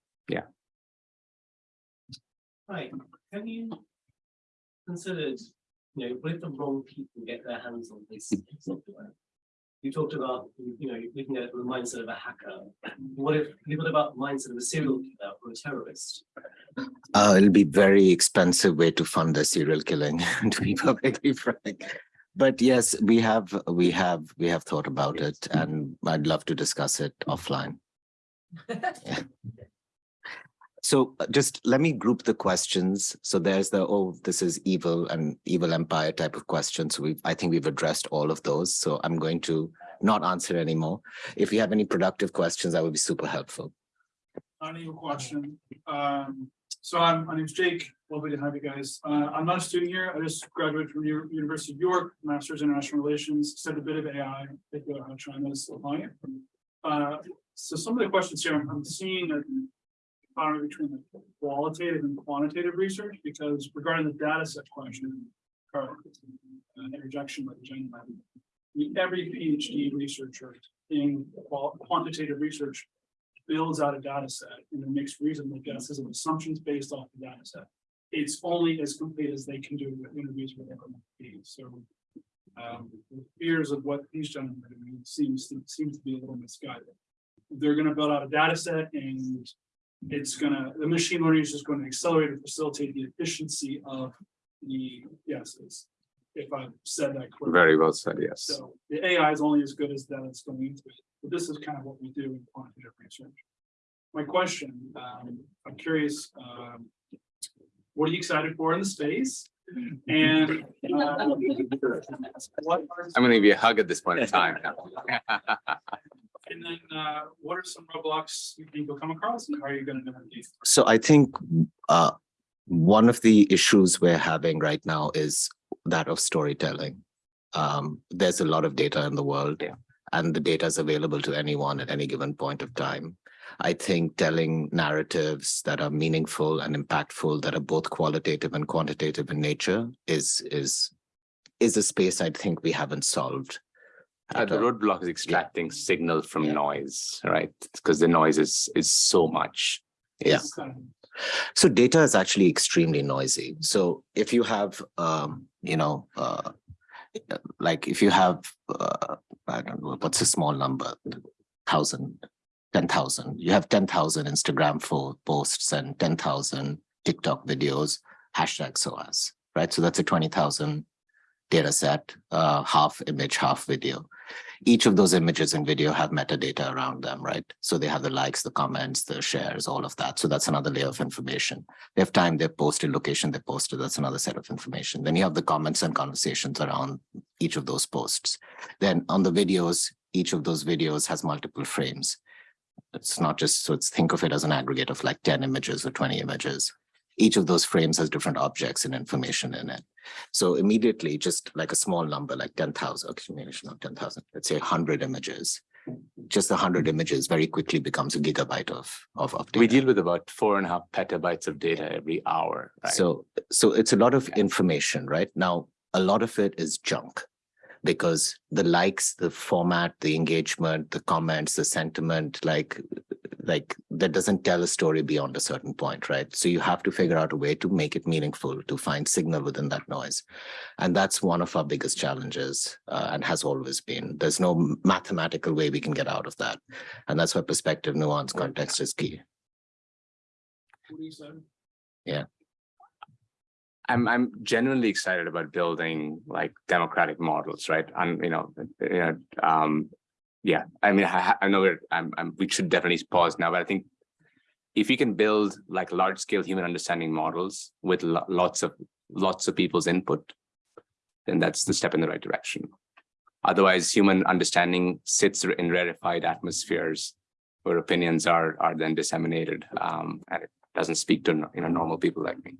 Right, have you considered, you know, what if the wrong people get their hands on this software? You talked about, you know, looking at it from the mindset of a hacker. What if, what about the mindset of a serial killer or a terrorist?
Uh, it'll be very expensive way to fund the serial killing, to be perfectly frank. But yes, we have, we have, we have thought about it and I'd love to discuss it offline. Yeah. So uh, just let me group the questions. So there's the, oh, this is evil and evil empire type of questions. We've, I think we've addressed all of those. So I'm going to not answer anymore. If you have any productive questions, that would be super helpful.
I need a question. Um, so I'm, my name's Jake. Lovely to have you guys. Uh, I'm not a student here. I just graduated from U- University of York, Masters in International Relations, studied a bit of AI, about how China's applying it. Uh, so some of the questions here, I'm seeing a boundary between the qualitative and quantitative research, because regarding the data set question, Carl, uh, interjection with Jen, every PhD researcher in quantitative research builds out a data set and makes reasonable guesses and assumptions based off the data set. It's only as complete as they can do with interviews with everyone. So um, the fears of what these gentlemen are doing seems to seems to be a little misguided. They're gonna build out a data set and it's gonna, the machine learning is just going to accelerate and facilitate the efficiency of the guesses. If I've said that correctly.
very well said, yes.
So the AI is only as good as that it's going into it, but this is kind of what we do in quantitative research. My question, um, I'm curious, um. What are you excited for in the space? And. uh, what are-
I'm gonna give you a hug at this point in time.
And then, uh, what are some roadblocks you think you'll come across and how are you gonna navigate?
So I think uh, one of the issues we're having right now is that of storytelling. Um, there's a lot of data in the world.
Yeah.
And the data is available to anyone at any given point of time. I think telling narratives that are meaningful and impactful, that are both qualitative and quantitative in nature is, is, is a space I think we haven't solved.
Uh, the roadblock is extracting signal from
Yeah.
noise, right? Because the noise is is so much.
Yeah. So data is actually extremely noisy. So if you have, um, you know, uh, like if you have, uh, I don't know, what's a small number? Thousand, ten thousand, you have ten thousand Instagram for posts and ten thousand TikTok videos, hashtag SOAS, right? So that's a twenty thousand data set, uh, half image, half video. Each of those images and video have metadata around them, right? So they have the likes, the comments, the shares, all of that. So that's another layer of information. They have time, they've posted, location they posted, that's another set of information. Then you have the comments and conversations around each of those posts. Then on the videos, each of those videos has multiple frames. It's not just, so it's think of it as an aggregate of like ten images or twenty images. Each of those frames has different objects and information in it. So immediately, just like a small number, like ten thousand, okay, maybe it's not ten thousand, let's say hundred images. Just a hundred images very quickly becomes a gigabyte of, of, of
We deal with about four and a half petabytes of data every hour, right?
So, so it's a lot of information, right? Now, a lot of it is junk. Because the likes, the format, the engagement, the comments, the sentiment, like, like that doesn't tell a story beyond a certain point, right? So you have to figure out a way to make it meaningful, to find signal within that noise. And that's one of our biggest challenges uh, and has always been. There's no mathematical way we can get out of that. And that's why perspective, nuance, context is key.
What do you say?
I'm I'm genuinely excited about building like democratic models, right? And you know, you know, um, yeah. I mean, I, I know we're I'm, I'm we should definitely pause now, but I think if we can build like large scale human understanding models with lo- lots of lots of people's input, then that's the step in the right direction. Otherwise, human understanding sits in rarefied atmospheres where opinions are are then disseminated, um, and it doesn't speak to you know normal people like me.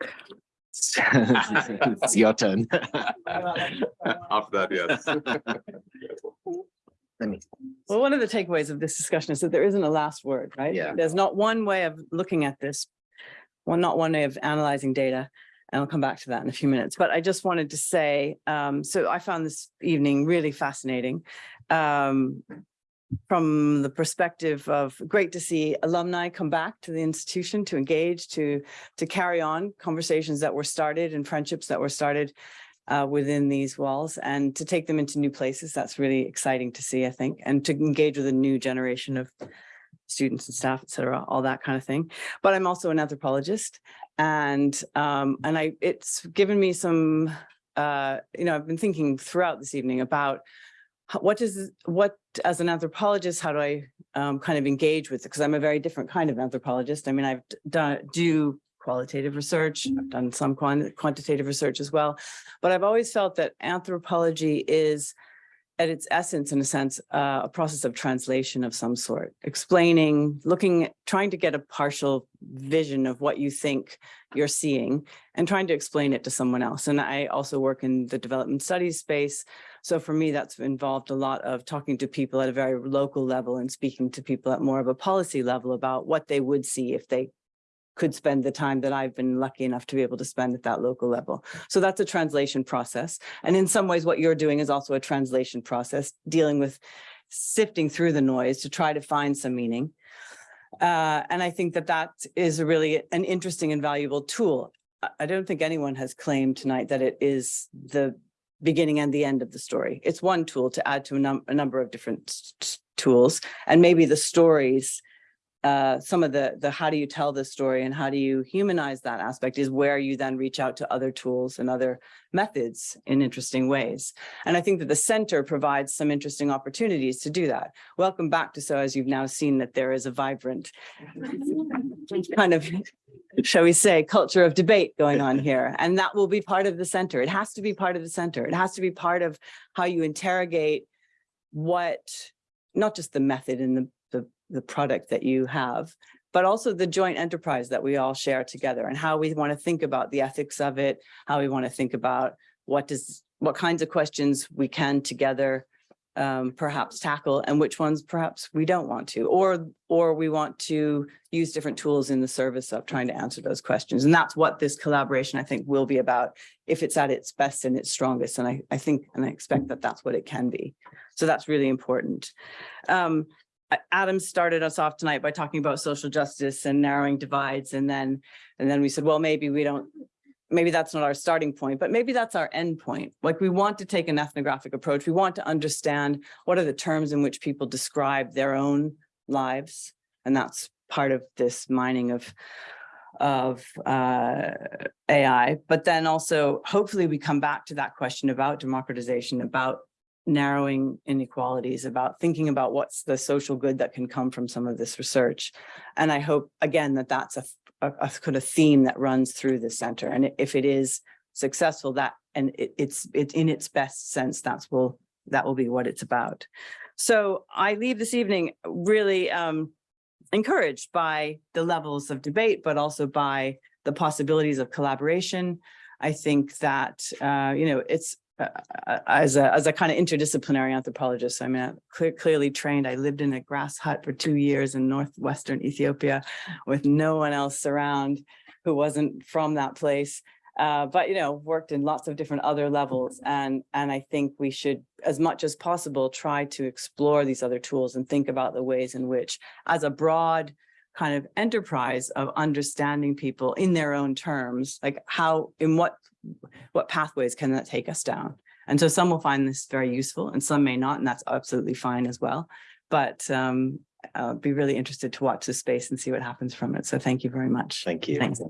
It's your turn.
After that, yes.
Well, one of the takeaways of this discussion is that there isn't a last word, right?
Yeah.
There's not one way of looking at this. Well, not one way of analyzing data. And I'll come back to that in a few minutes, but I just wanted to say, um, so I found this evening really fascinating. Um, from the perspective of great to see alumni come back to the institution to engage, to, to carry on conversations that were started and friendships that were started uh, within these walls and to take them into new places. That's really exciting to see, I think, and to engage with a new generation of students and staff, et cetera, all that kind of thing. But I'm also an anthropologist and um, and I it's given me some uh, you know, I've been thinking throughout this evening about what does what as an anthropologist, how do I um, kind of engage with it? Because I'm a very different kind of anthropologist. I mean, I've done do qualitative research, I've done some quan- quantitative research as well, but I've always felt that anthropology is at its essence, in a sense, uh, a process of translation of some sort, explaining, looking, trying to get a partial vision of what you think you're seeing and trying to explain it to someone else. And I also work in the development studies space. So for me, that's involved a lot of talking to people at a very local level and speaking to people at more of a policy level about what they would see if they could spend the time that I've been lucky enough to be able to spend at that local level. So that's a translation process. And in some ways, what you're doing is also a translation process, dealing with sifting through the noise to try to find some meaning. Uh, and I think that that is a really an interesting and valuable tool. I don't think anyone has claimed tonight that it is the beginning and the end of the story. It's one tool to add to a, num a number of different tools. And maybe the stories uh, some of the, the how do you tell this story and how do you humanize that aspect is where you then reach out to other tools and other methods in interesting ways. And I think that the center provides some interesting opportunities to do that. Welcome back to So as you've now seen that there is a vibrant kind of, shall we say, culture of debate going on here. And that will be part of the center. It has to be part of the center. It has to be part of how you interrogate what, not just the method and the, the, product that you have, but also the joint enterprise that we all share together and how we want to think about the ethics of it, how we want to think about what does, what kinds of questions we can together um, perhaps tackle and which ones perhaps we don't want to, or, or we want to use different tools in the service of trying to answer those questions. And that's what this collaboration, I think, will be about if it's at its best and its strongest. And I, I think, and I expect that that's what it can be. So that's really important. Um, Adam started us off tonight by talking about social justice and narrowing divides. And then, and then we said, well, maybe we don't, maybe that's not our starting point, but maybe that's our end point. Like we want to take an ethnographic approach. We want to understand what are the terms in which people describe their own lives. And that's part of this mining of of uh, AI, but then also hopefully we come back to that question about democratization, about narrowing inequalities, about thinking about what's the social good that can come from some of this research. And I hope, again, that that's a, a, a kind of theme that runs through the center. And if it is successful, that, and it, it's, it's in its best sense, that's will, that will be what it's about. So I leave this evening really um, encouraged by the levels of debate, but also by the possibilities of collaboration. I think that, uh, you know, it's as a, as a kind of interdisciplinary anthropologist, I mean, I'm clear, clearly trained. I lived in a grass hut for two years in northwestern Ethiopia with no one else around who wasn't from that place. Uh, but, you know, worked in lots of different other levels. And, and I think we should, as much as possible, try to explore these other tools and think about the ways in which, as a broad kind of enterprise of understanding people in their own terms, like how, in what, what pathways can that take us down? And so some will find this very useful and some may not, and that's absolutely fine as well. But um, I'll be really interested to watch this space and see what happens from it. So thank you very much.
Thank you.
Thanks.